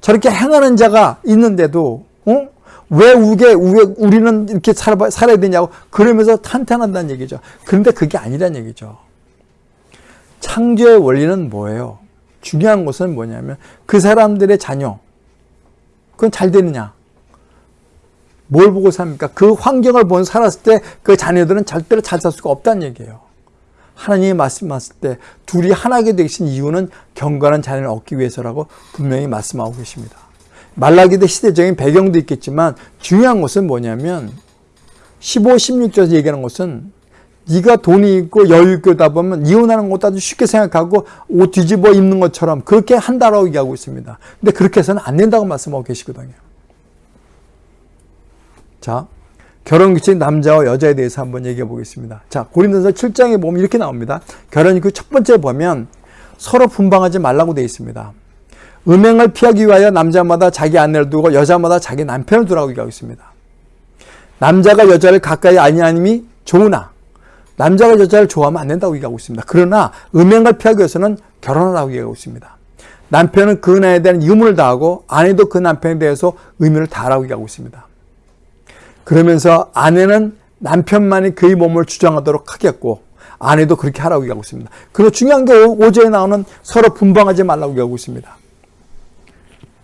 저렇게 행하는 자가 있는데도 어? 왜 우게 우리는 이렇게 살아, 살아야 되냐고 그러면서 탄탄한다는 얘기죠. 그런데 그게 아니란 얘기죠. 창조의 원리는 뭐예요? 중요한 것은 뭐냐면 그 사람들의 자녀 그건 잘 되느냐 뭘 보고 삽니까? 그 환경을 보고 살았을 때 그 자녀들은 절대로 잘 살 수가 없다는 얘기예요. 하나님이 말씀하실 때 둘이 하나게 되신 이유는 경건한 자녀를 얻기 위해서라고 분명히 말씀하고 계십니다. 말라기대 시대적인 배경도 있겠지만 중요한 것은 뭐냐면 15, 16절에서 얘기하는 것은 네가 돈이 있고 여유 있다 보면 이혼하는 것도 아주 쉽게 생각하고 옷 뒤집어 입는 것처럼 그렇게 한다라고 얘기하고 있습니다. 근데 그렇게 해서는 안 된다고 말씀하고 계시거든요. 자, 결혼 규칙 남자와 여자에 대해서 한번 얘기해 보겠습니다. 자, 고린도서 7장에 보면 이렇게 나옵니다. 결혼 규칙 첫 번째 보면 서로 분방하지 말라고 되어 있습니다. 음행을 피하기 위하여 남자마다 자기 아내를 두고 여자마다 자기 남편을 두라고 얘기하고 있습니다. 남자가 여자를 가까이 아니하님이 좋으나 남자가 여자를 좋아하면 안 된다고 얘기하고 있습니다. 그러나 음행을 피하기 위해서는 결혼하라고 얘기하고 있습니다. 남편은 그 나에 대한 의무를 다하고 아내도 그 남편에 대해서 의무를 다하라고 얘기하고 있습니다. 그러면서 아내는 남편만이 그의 몸을 주장하도록 하겠고 아내도 그렇게 하라고 얘기하고 있습니다. 그리고 중요한 게 5절에 나오는 서로 분방하지 말라고 얘기하고 있습니다.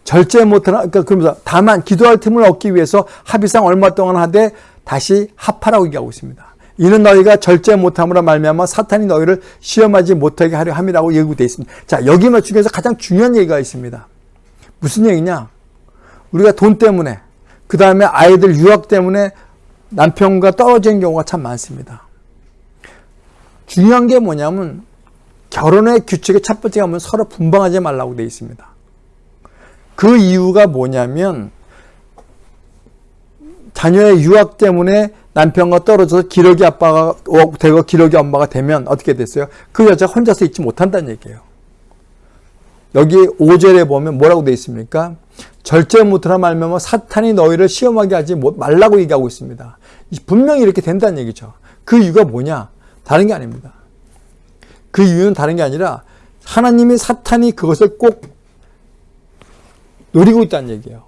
절제 못하나 그러니까 그러면서 다만 기도할 틈을 얻기 위해서 합의상 얼마 동안 하되 다시 합하라고 얘기하고 있습니다. 이는 너희가 절제 못함으로 말미암아 사탄이 너희를 시험하지 못하게 하려 함이라고 예고되어 있습니다. 자 여기 맞추기에서 가장 중요한 얘기가 있습니다. 무슨 얘기냐? 우리가 돈 때문에 그 다음에 아이들 유학 때문에 남편과 떨어지는 경우가 참 많습니다. 중요한 게 뭐냐면 결혼의 규칙의 첫 번째가 면 서로 분방하지 말라고 되어 있습니다. 그 이유가 뭐냐면 자녀의 유학 때문에 남편과 떨어져서 기러기 아빠가 되고 기러기 엄마가 되면 어떻게 됐어요? 그 여자 혼자서 있지 못한다는 얘기예요. 여기 5절에 보면 뭐라고 되어 있습니까? 절제 못하나 말면 사탄이 너희를 시험하게 하지 말라고 얘기하고 있습니다. 분명히 이렇게 된다는 얘기죠. 그 이유가 뭐냐? 다른 게 아닙니다. 그 이유는 다른 게 아니라 하나님이 사탄이 그것을 꼭 노리고 있다는 얘기예요.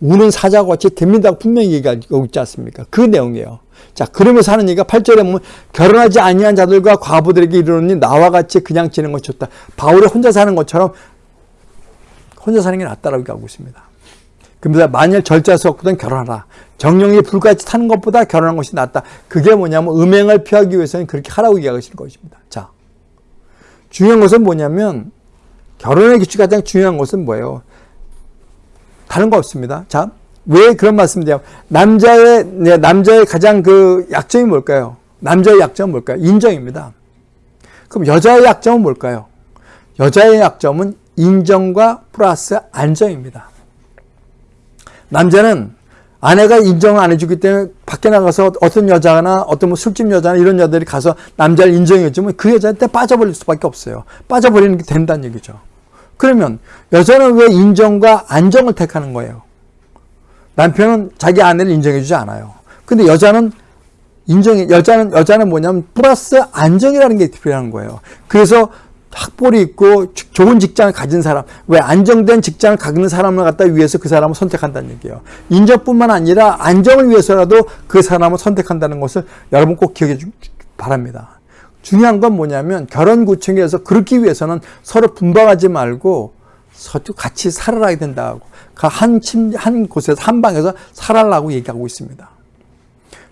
우는 사자와 같이 됩니다 분명히 얘기하고 있지 않습니까? 그 내용이에요. 자, 그러면서 하는 얘기가 8절에 보면 결혼하지 아니한 자들과 과부들에게 이르노니 나와 같이 그냥 지는 것이 좋다. 바울이 혼자 사는 것처럼 혼자 사는 게 낫다라고 얘기하고 있습니다. 그러면서 만일 절자수 없거든 결혼하라. 정령이 불같이 타는 것보다 결혼하는 것이 낫다. 그게 뭐냐면 음행을 피하기 위해서는 그렇게 하라고 얘기하시는 것입니다. 자, 중요한 것은 뭐냐면 결혼의 규칙 가장 중요한 것은 뭐예요? 다른 거 없습니다. 자, 왜 그런 말씀드려요? 남자의 네, 남자의 가장 그 약점이 뭘까요? 남자의 약점은 뭘까요? 인정입니다. 그럼 여자의 약점은 뭘까요? 여자의 약점은 인정과 플러스 안정입니다. 남자는 아내가 인정을 안 해주기 때문에 밖에 나가서 어떤 여자나 어떤 뭐 술집 여자나 이런 여자들이 가서 남자를 인정해주면 그 여자한테 빠져버릴 수밖에 없어요. 빠져버리는 게 된다는 얘기죠. 그러면 여자는 왜 인정과 안정을 택하는 거예요? 남편은 자기 아내를 인정해주지 않아요. 근데 여자는 인정해, 여자는, 여자는 뭐냐면 플러스 안정이라는 게 필요한 거예요. 그래서 학벌이 있고 좋은 직장을 가진 사람, 왜 안정된 직장을 갖는 사람을 갖다 위해서 그 사람을 선택한다는 얘기예요. 인정뿐만 아니라 안정을 위해서라도 그 사람을 선택한다는 것을 여러분 꼭 기억해 주기 바랍니다. 중요한 건 뭐냐면 결혼 구청에서 그렇기 위해서는 서로 분방하지 말고 서로 같이 살아야 된다고 그 한, 침, 한 곳에서 한 방에서 살아라고 얘기하고 있습니다.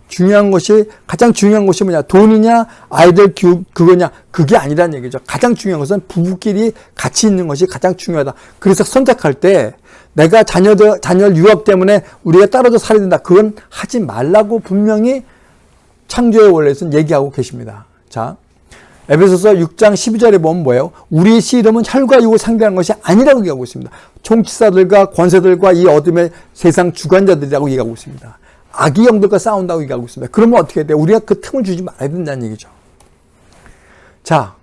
중요한 것이 가장 중요한 것이 뭐냐 돈이냐 아이들 교육 그거냐 그게 아니라는 얘기죠. 가장 중요한 것은 부부끼리 같이 있는 것이 가장 중요하다. 그래서 선택할 때 내가 자녀들 자녀 유학 때문에 우리가 떨어져 살아야 된다. 그건 하지 말라고 분명히 창조의 원래에서는 얘기하고 계십니다. 자, 에베소서 6장 12절에 보면 뭐예요? 우리의 씨름은 혈과 육을 상대하는 것이 아니라고 얘기하고 있습니다. 총치사들과 권세들과 이 어둠의 세상 주관자들이라고 얘기하고 있습니다. 악의 영들과 싸운다고 얘기하고 있습니다. 그러면 어떻게 돼요? 우리가 그 틈을 주지 말아야 된다는 얘기죠. 자,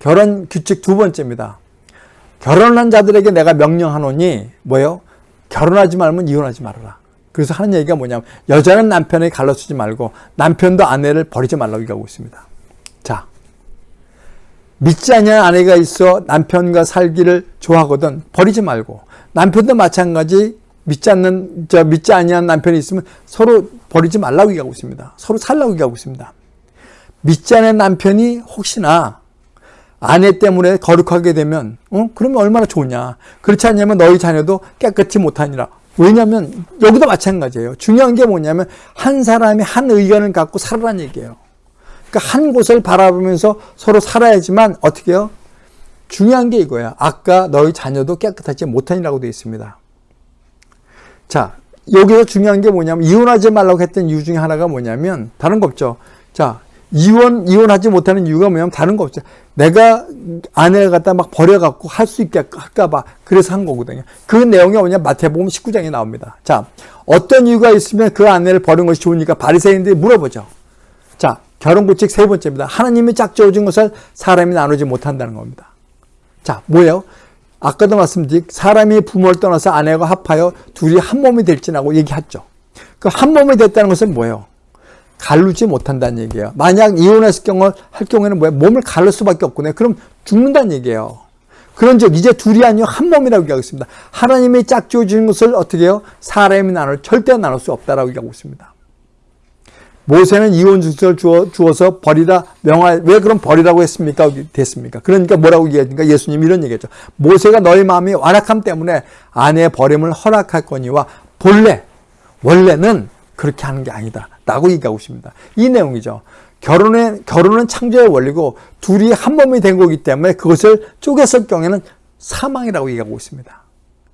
결혼 규칙 두 번째입니다. 결혼한 자들에게 내가 명령하노니 뭐예요? 결혼하지 말면 이혼하지 말아라. 그래서 하는 얘기가 뭐냐면 여자는 남편에 갈라쓰지 말고 남편도 아내를 버리지 말라고 얘기하고 있습니다. 자, 믿지 않는 아내가 있어 남편과 살기를 좋아하거든 버리지 말고 남편도 마찬가지 믿지 않는 저 믿지 아니한 남편이 있으면 서로 버리지 말라고 얘기하고 있습니다. 서로 살라고 얘기하고 있습니다. 믿지 않는 남편이 혹시나 아내 때문에 거룩하게 되면 어? 그러면 얼마나 좋냐. 그렇지 않냐면 너희 자녀도 깨끗이 못하니라. 왜냐하면 여기도 마찬가지예요. 중요한 게 뭐냐면 한 사람이 한 의견을 갖고 살아라는 얘기예요. 그러니까 한 곳을 바라보면서 서로 살아야지만 어떻게 해요? 중요한 게 이거야. 아까 너희 자녀도 깨끗하지 못하니라고 되어 있습니다. 자, 여기서 중요한 게 뭐냐면 이혼하지 말라고 했던 이유 중에 하나가 뭐냐면 다른 거 없죠. 자, 이혼 이혼하지 못하는 이유가 뭐냐면 다른 거 없죠. 내가 아내를 갖다 막 버려갖고 할 수 있게 할까봐 그래서 한 거거든요. 그 내용이 뭐냐 마태복음 19장에 나옵니다. 자, 어떤 이유가 있으면 그 아내를 버린 것이 좋으니까 바리새인들이 물어보죠. 자, 결혼 규칙 세 번째입니다. 하나님이 짝지어준 것을 사람이 나누지 못한다는 겁니다. 자, 뭐예요? 아까도 말씀드린 사람이 부모를 떠나서 아내와 합하여 둘이 한 몸이 될지라고 얘기했죠. 그 한 몸이 됐다는 것은 뭐예요? 갈르지 못한다는 얘기예요. 만약 이혼했을 경우 할 경우에는 뭐예요? 몸을 갈를 수밖에 없거든요. 그럼 죽는다는 얘기예요. 그런즉 이제 둘이 아니요 한 몸이라고 얘기하고 있습니다. 하나님이 짝지어 주는 것을 어떻게 해요? 사람이 나눌 절대 나눌 수 없다라고 얘기하고 있습니다. 모세는 이혼 증서를 주어, 주어서 버리라 명하 왜 그럼 버리라고 했습니까? 됐습니까? 그러니까 뭐라고 얘기하니까 예수님이 이런 얘기했죠. 모세가 너희 마음이 완악함 때문에 아내의 버림을 허락할 거니와 본래 원래는 그렇게 하는 게 아니다. 라고 얘기하고 있습니다. 이 내용이죠. 결혼의, 결혼은 창조의 원리고 둘이 한 몸이 된 거기 때문에 그것을 쪼갰을 경우에는 사망이라고 얘기하고 있습니다.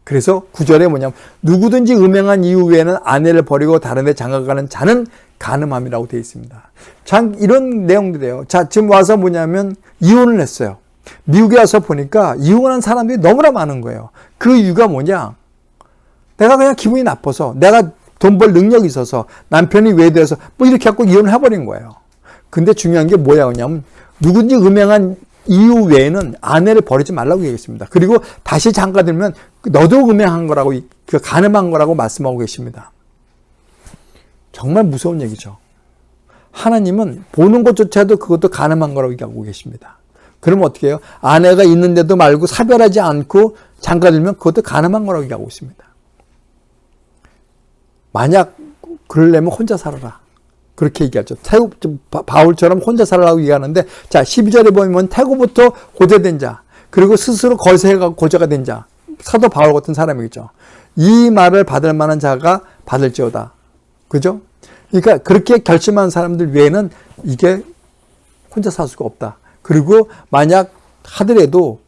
그래서 구절에 뭐냐면 누구든지 음행한 이후 외에는 아내를 버리고 다른 데 장가가는 자는 가늠함이라고 되어 있습니다. 참 이런 내용들이에요. 자 지금 와서 뭐냐면 이혼을 했어요. 미국에 와서 보니까 이혼한 사람들이 너무나 많은 거예요. 그 이유가 뭐냐? 내가 그냥 기분이 나빠서 내가 돈 벌 능력이 있어서 남편이 외도해서 뭐 이렇게 갖고 이혼을 해버린 거예요. 근데 중요한 게 뭐냐면 누군지 음행한 이후 외에는 아내를 버리지 말라고 얘기했습니다. 그리고 다시 장가 들면 너도 음행한 거라고 그 가늠한 거라고 말씀하고 계십니다. 정말 무서운 얘기죠. 하나님은 보는 것조차도 그것도 가늠한 거라고 얘기하고 계십니다. 그럼 어떻게 해요? 아내가 있는데도 말고 사별하지 않고 장가들면 그것도 가늠한 거라고 얘기하고 있습니다. 만약 그러려면 혼자 살아라. 그렇게 얘기하죠. 태고, 바울처럼 혼자 살아라고 얘기하는데, 자, 12절에 보면 태고부터 고대된 자, 그리고 스스로 거세가 고자가 된 자, 사도 바울 같은 사람이겠죠. 이 말을 받을 만한 자가 받을지어다. 그죠? 그러니까 그렇게 결심한 사람들 외에는 이게 혼자 살 수가 없다. 그리고 만약 하더라도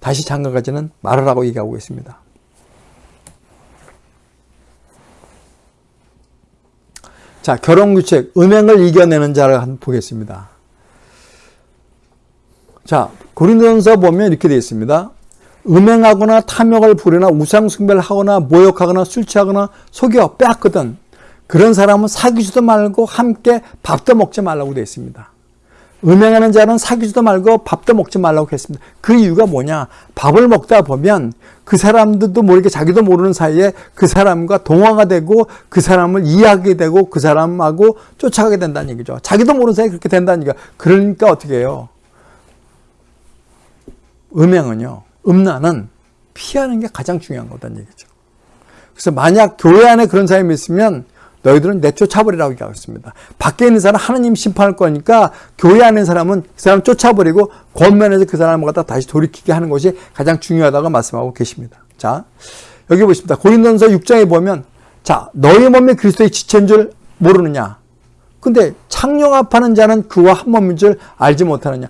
다시 장가가지는 말하라고 얘기하고 있습니다. 자, 결혼규칙, 음행을 이겨내는 자를 한번 보겠습니다. 자, 고린도전서 보면 이렇게 되어 있습니다. 음행하거나 탐욕을 부리나 우상숭배를 하거나 모욕하거나 술 취하거나 속여 빼앗거든 그런 사람은 사귀지도 말고 함께 밥도 먹지 말라고 되어 있습니다. 음행하는 자는 사귀지도 말고 밥도 먹지 말라고 했습니다. 그 이유가 뭐냐? 밥을 먹다 보면 그 사람들도 모르게 자기도 모르는 사이에 그 사람과 동화가 되고 그 사람을 이해하게 되고 그 사람하고 쫓아가게 된다는 얘기죠. 자기도 모르는 사이에 그렇게 된다는 얘기가. 그러니까 어떻게 해요? 음행은요. 음란은 피하는 게 가장 중요한 거다는 얘기죠. 그래서 만약 교회 안에 그런 사람이 있으면 너희들은 내쫓아버리라고 얘기하겠습니다. 밖에 있는 사람 하나님 심판할 거니까 교회 안에 사람은 그 사람 쫓아버리고 권면해서 그 사람을 갖다 다시 돌이키게 하는 것이 가장 중요하다고 말씀하고 계십니다. 자, 여기 보십니다. 고린도서 6장에 보면 자, 너희 몸이 그리스도의 지체인 줄 모르느냐? 근데 창룡합하는 자는 그와 한 몸인 줄 알지 못하느냐?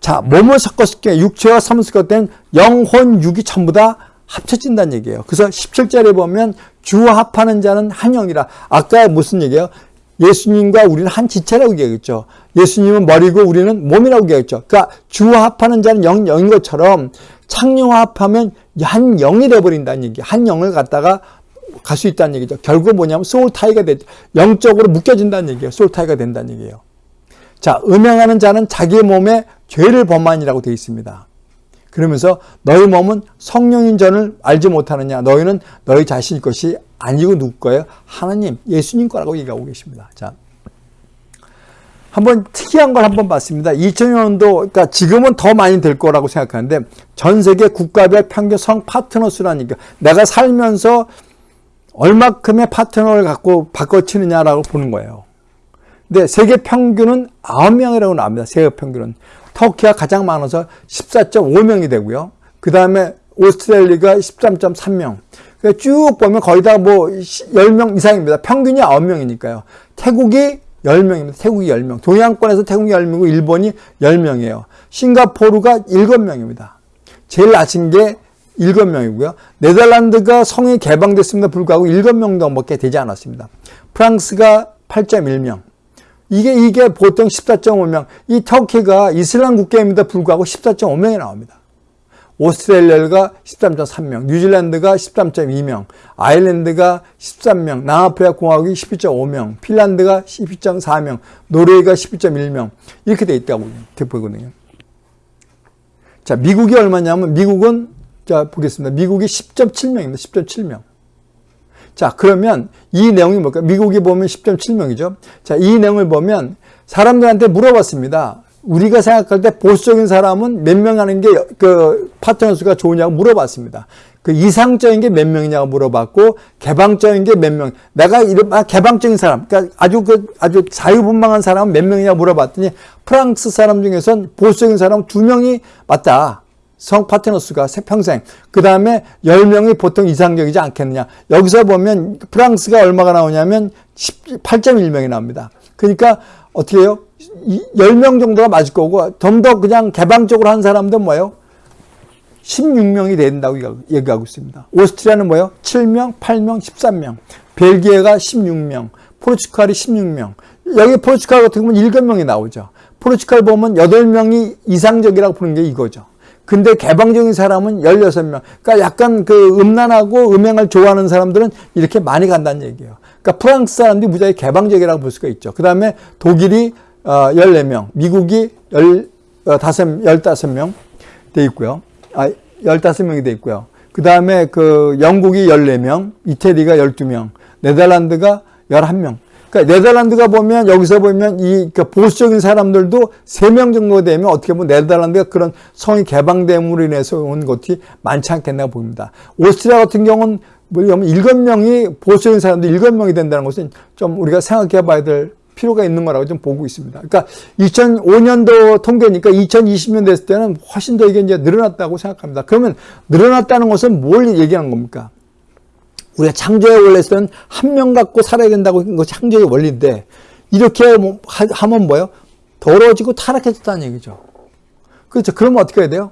자, 몸을 섞었을 때 육체와 삼을 섞을 땐 영혼, 육이 전부 다 합쳐진다는 얘기예요. 그래서 17절에 보면 주합하는 자는 한 영이라. 아까 무슨 얘기예요? 예수님과 우리는 한 지체라고 얘기했죠. 예수님은 머리고 우리는 몸이라고 얘기했죠. 그러니까 주합하는 자는 영, 영인 것처럼 창령합하면 한 영이 되어버린다는 얘기. 한 영을 갖다가 갈 수 있다는 얘기죠. 결국 뭐냐면 소울타이가 되, 영적으로 묶여진다는 얘기예요. 소울타이가 된다는 얘기예요. 자, 음행하는 자는 자기 몸에 죄를 범한이라고 되어 있습니다. 그러면서 너희 몸은 성령인 전을 알지 못하느냐 너희는 너희 자신 것이 아니고 누구 거예요? 하나님 예수님 거라고 얘기하고 계십니다. 자, 한번 특이한 걸 한번 봤습니다. 2000년도 그러니까 지금은 더 많이 될 거라고 생각하는데 전 세계 국가별 평균 성 파트너 수라니까 내가 살면서 얼마큼의 파트너를 갖고 바꿔치느냐라고 보는 거예요. 근데 세계 평균은 9명이라고 나옵니다. 세계 평균은. 터키가 가장 많아서 14.5명이 되고요. 그 다음에 오스트레일리아가 13.3명. 그러니까 쭉 보면 거의 다 뭐 10명 이상입니다. 평균이 9명이니까요. 태국이 10명입니다. 태국이 10명. 동양권에서 태국이 10명이고 일본이 10명이에요. 싱가포르가 7명입니다. 제일 낮은 게 7명이고요. 네덜란드가 성이 개방됐음에도 불구하고 7명 정도밖에 되지 않았습니다. 프랑스가 8.1명. 이게 이게 보통 14.5명. 이 터키가 이슬람 국가임에도 불구하고 14.5명이 나옵니다. 오스트레일리아가 13.3명, 뉴질랜드가 13.2명, 아일랜드가 13명, 남아프리카 공화국이 12.5명, 핀란드가 12.4명, 노르웨이가 12.1명 이렇게 돼 있다고 보거든요. 자, 미국이 얼마냐면 미국은 자 보겠습니다. 미국이 10.7명입니다. 10.7명. 자, 그러면 이 내용이 뭘까? 미국이 보면 10.7명이죠. 자, 이 내용을 보면 사람들한테 물어봤습니다. 우리가 생각할 때 보수적인 사람은 몇 명 하는 게 그 파트너 수가 좋으냐고 물어봤습니다. 그 이상적인 게 몇 명이냐고 물어봤고 개방적인 게 몇 명. 내가 이런 아, 개방적인 사람, 그러니까 아주 그 아주 자유분방한 사람은 몇 명이냐고 물어봤더니 프랑스 사람 중에선 보수적인 사람 두 명이 맞다. 성 파트너스가 평생. 그 다음에 10명이 보통 이상적이지 않겠느냐. 여기서 보면 프랑스가 얼마가 나오냐면 8.1명이 나옵니다. 그러니까 어떻게 해요? 10명 정도가 맞을 거고 좀 더 그냥 개방적으로 한 사람들은 뭐예요? 16명이 된다고 얘기하고 있습니다. 오스트리아는 뭐예요? 7명, 8명, 13명. 벨기에가 16명, 포르투갈이 16명. 여기 포르투갈 같은 경우는 7명이 나오죠. 포르투갈 보면 8명이 이상적이라고 보는 게 이거죠. 근데 개방적인 사람은 16명. 그러니까 약간 그 음란하고 음행을 좋아하는 사람들은 이렇게 많이 간다는 얘기예요. 그러니까 프랑스 사람들이 무지하게 개방적이라고 볼 수가 있죠. 그 다음에 독일이 14명, 어, 미국이 15, 15명 돼 있고요. 아, 15명이 돼 있고요. 그 다음에 그 영국이 14명, 이태리가 12명, 네덜란드가 11명. 그러니까 네덜란드가 보면 여기서 보면 이그 보수적인 사람들도 3명 정도 되면 어떻게 보면 네덜란드가 그런 성이 개방됨으로 인해서 온 것이 많지 않겠나 봅니다. 오스트리아 같은 경우는 뭐냐면 7명이 보수적인 사람들 7명이 된다는 것은 좀 우리가 생각해 봐야 될 필요가 있는 거라고 좀 보고 있습니다. 그러니까 2005년도 통계니까 2020년 됐을 때는 훨씬 더 이게 이제 늘어났다고 생각합니다. 그러면 늘어났다는 것은 뭘 얘기하는 겁니까? 우리가 창조의 원래서는 한 명 갖고 살아야 된다고 한 것이 창조의 원리인데 이렇게 뭐 하면 뭐예요? 더러워지고 타락해졌다는 얘기죠. 그렇죠. 그러면 어떻게 해야 돼요?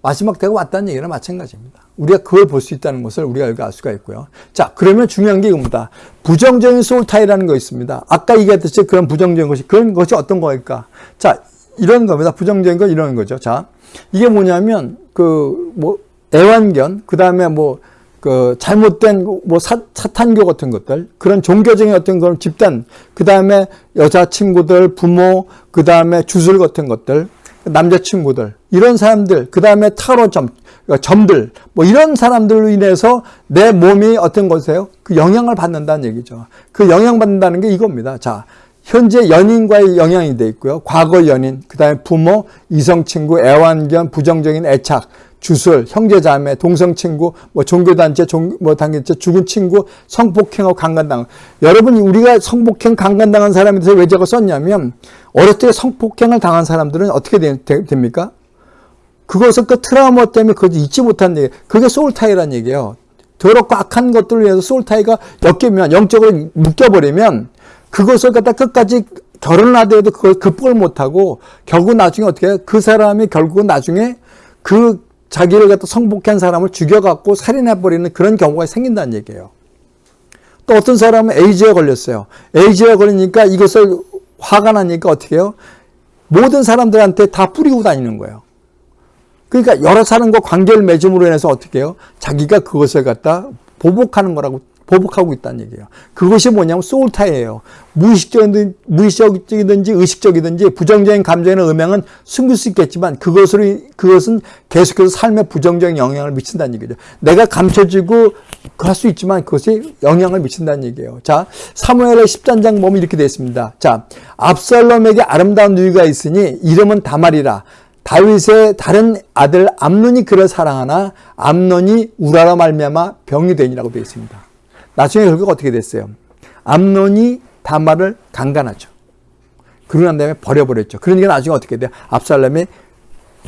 마지막 때가 왔다는 얘기랑 마찬가지입니다. 우리가 그걸 볼 수 있다는 것을 우리가 여기 알 수가 있고요. 자, 그러면 중요한 게 이겁니다. 부정적인 소울타이라는 거 있습니다. 아까 얘기했듯이 그런 부정적인 것이, 그런 것이 어떤 거일까? 자, 이런 겁니다. 부정적인 건 이런 거죠. 자, 이게 뭐냐면, 그, 뭐, 애완견, 그 다음에 뭐, 그, 잘못된, 뭐, 사, 사탄교 같은 것들, 그런 종교적인 어떤 그런 집단, 그 다음에 여자친구들, 부모, 그 다음에 주술 같은 것들, 남자친구들, 이런 사람들, 그 다음에 타로점, 그러니까 점들, 뭐 이런 사람들로 인해서 내 몸이 어떤 것이에요? 그 영향을 받는다는 얘기죠. 그 영향 받는다는 게 이겁니다. 자, 현재 연인과의 영향이 돼 있고요. 과거 연인, 그 다음에 부모, 이성친구, 애완견, 부정적인 애착, 주술, 형제자매, 동성친구, 뭐 종교단체, 종, 뭐 단계체, 죽은 친구, 성폭행하고 강간당. 여러분, 우리가 성폭행, 강간당한 사람에 대해서 왜 저거 썼냐면, 어렸을 때 성폭행을 당한 사람들은 어떻게 되, 되, 됩니까? 그것을 그 트라우마 때문에 그걸 잊지 못한 얘기. 그게 소울타이라는 얘기예요. 더럽고 악한 것들을 위해서 소울타이가 엮이면, 영적으로 묶여버리면, 그것을 갖다 끝까지 결혼을 하더라도 그걸 극복을 못하고, 결국 나중에 어떻게 해요? 그 사람이 결국은 나중에 그 자기를 갖다 성폭행한 사람을 죽여갖고 살인해버리는 그런 경우가 생긴다는 얘기예요. 또 어떤 사람은 에이즈에 걸렸어요. 에이즈에 걸리니까 이것을 화가 나니까 어떻게 해요? 모든 사람들한테 다 뿌리고 다니는 거예요. 그러니까 여러 사람과 관계를 맺음으로 인해서 어떻게 해요? 자기가 그것을 갖다 보복하는 거라고 보복하고 있다는 얘기예요. 그것이 뭐냐면 소울타예요. 무의식적이든, 무의식적이든지 의식적이든지 부정적인 감정이나 음향은 숨길 수 있겠지만 그것으로, 그것은 계속해서 삶에 부정적인 영향을 미친다는 얘기죠. 내가 감춰지고 할 수 있지만 그것이 영향을 미친다는 얘기예요. 자, 사무엘의 10단장 보면 이렇게 되어 있습니다. 자, 압살롬에게 아름다운 누이가 있으니 이름은 다말이라. 다윗의 다른 아들 암논이 그를 사랑하나 암논이 우라라 말미암아 병이 되니라고 되어 있습니다. 나중에 결국 어떻게 됐어요? 암론이 다말을 강간하죠. 그러고 난 다음에 버려버렸죠. 그러니까 나중에 어떻게 돼요? 압살롬이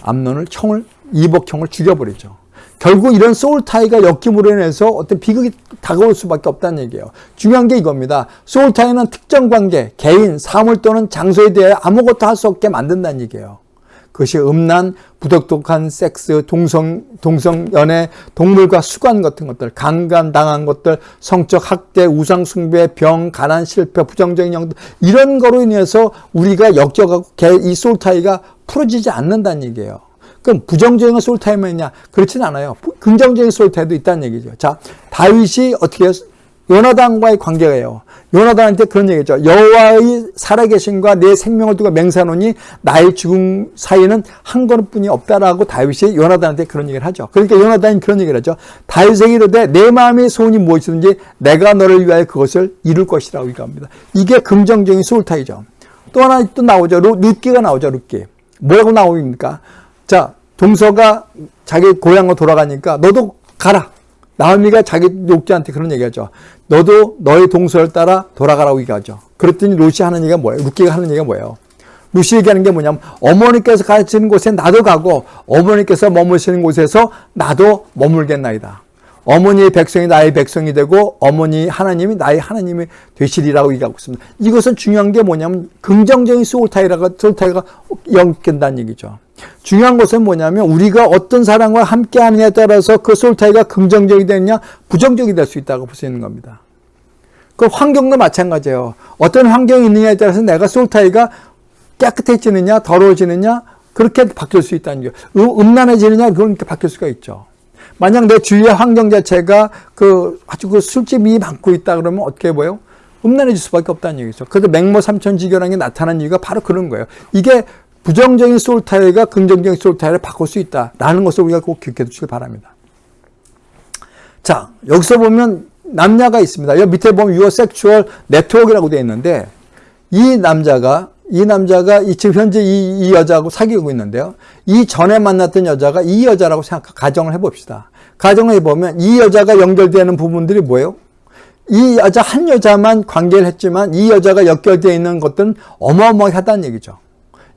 암론을 형을 이복형을 죽여버리죠. 결국 이런 소울타이가 엮임으로 인해서 어떤 비극이 다가올 수밖에 없다는 얘기예요. 중요한 게 이겁니다. 소울타이는 특정 관계, 개인, 사물 또는 장소에 대해 아무것도 할 수 없게 만든다는 얘기예요. 그것이 음란, 부덕독한 섹스, 동성, 동성 연애, 동물과 수관 같은 것들, 강간 당한 것들, 성적 학대, 우상 숭배, 병, 가난, 실패, 부정적인 영들 이런 거로 인해서 우리가 역적하고 이 소울타이가 풀어지지 않는다는 얘기예요. 그럼 부정적인 소울타이만 있냐? 그렇진 않아요. 긍정적인 소울타이도 있다는 얘기죠. 자, 다윗이 어떻게 요나단과의 관계가요. 요나단한테 그런 얘기죠. 여호와의 살아계신과 내 생명을 두고 맹세하노니 나의 죽음 사이는 한 걸음뿐이 없다라고 다윗이 요나단한테 그런 얘기를 하죠. 그러니까 요나단이 그런 얘기를 하죠. 다윗에게 이르되 내 마음의 소원이 무엇이든지 내가 너를 위하여 그것을 이룰 것이라고 얘기합니다. 이게 긍정적인 소울타이죠. 또 하나 또 나오죠. 룻기가 나오죠. 룻기. 뭐라고 나옵니까? 자, 동서가 자기 고향으로 돌아가니까 너도 가라. 나오미가 자기 욕자한테 그런 얘기하죠. 너도 너의 동서를 따라 돌아가라고 얘기하죠. 그랬더니 롯이 하는 얘기가 뭐예요? 룻기가 하는 얘기가 뭐예요? 룻이 얘기하는 게 뭐냐면 어머니께서 가르치는 곳에 나도 가고 어머니께서 머무시는 곳에서 나도 머물겠나이다. 어머니의 백성이 나의 백성이 되고 어머니 하나님이 나의 하나님이 되시리라고 얘기하고 있습니다. 이것은 중요한 게 뭐냐면 긍정적인 소울타이라가 소울타이가 연결된다는 얘기죠. 중요한 것은 뭐냐면 우리가 어떤 사람과 함께 하느냐에 따라서 그 soul tie가 긍정적이 되느냐 부정적이 될 수 있다고 볼 수 있는 겁니다. 그 환경도 마찬가지예요. 어떤 환경이 있느냐에 따라서 내가 soul tie가 깨끗해지느냐 더러워지느냐 그렇게 바뀔 수 있다는 거예요. 음란해지느냐 그렇게 바뀔 수가 있죠. 만약 내 주위의 환경 자체가 그 아주 그 술집이 많고 있다 그러면 어떻게 보여? 음란해질 수밖에 없다는 얘기죠. 그래서 맹모 삼천지교라는 게 나타난 이유가 바로 그런 거예요. 이게 부정적인 소울타이가 긍정적인 소울타이를 바꿀 수 있다라는 것을 우리가 꼭 기억해 두시길 바랍니다. 자, 여기서 보면 남녀가 있습니다. 여기 밑에 보면 your sexual network라고 되어 있는데 이 남자가 이 남자가 이 지금 현재 이, 이 여자하고 사귀고 있는데요. 이 전에 만났던 여자가 이 여자라고 생각 가정을 해봅시다. 가정을 해보면 이 여자가 연결되는 부분들이 뭐예요? 이 여자 한 여자만 관계를 했지만 이 여자가 연결되어 있는 것들은 어마어마하다는 얘기죠.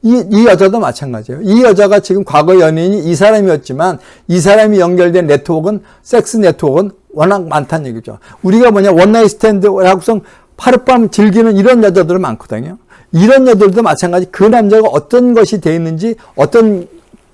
이, 이 여자도 마찬가지예요. 이 여자가 지금 과거 연인이 이 사람이었지만 이 사람이 연결된 네트워크는 섹스 네트워크는 워낙 많다는 얘기죠. 우리가 뭐냐 one night stand하고서 하룻밤 즐기는 이런 여자들은 많거든요. 이런 여자들도 마찬가지 그 남자가 어떤 것이 돼 있는지 어떤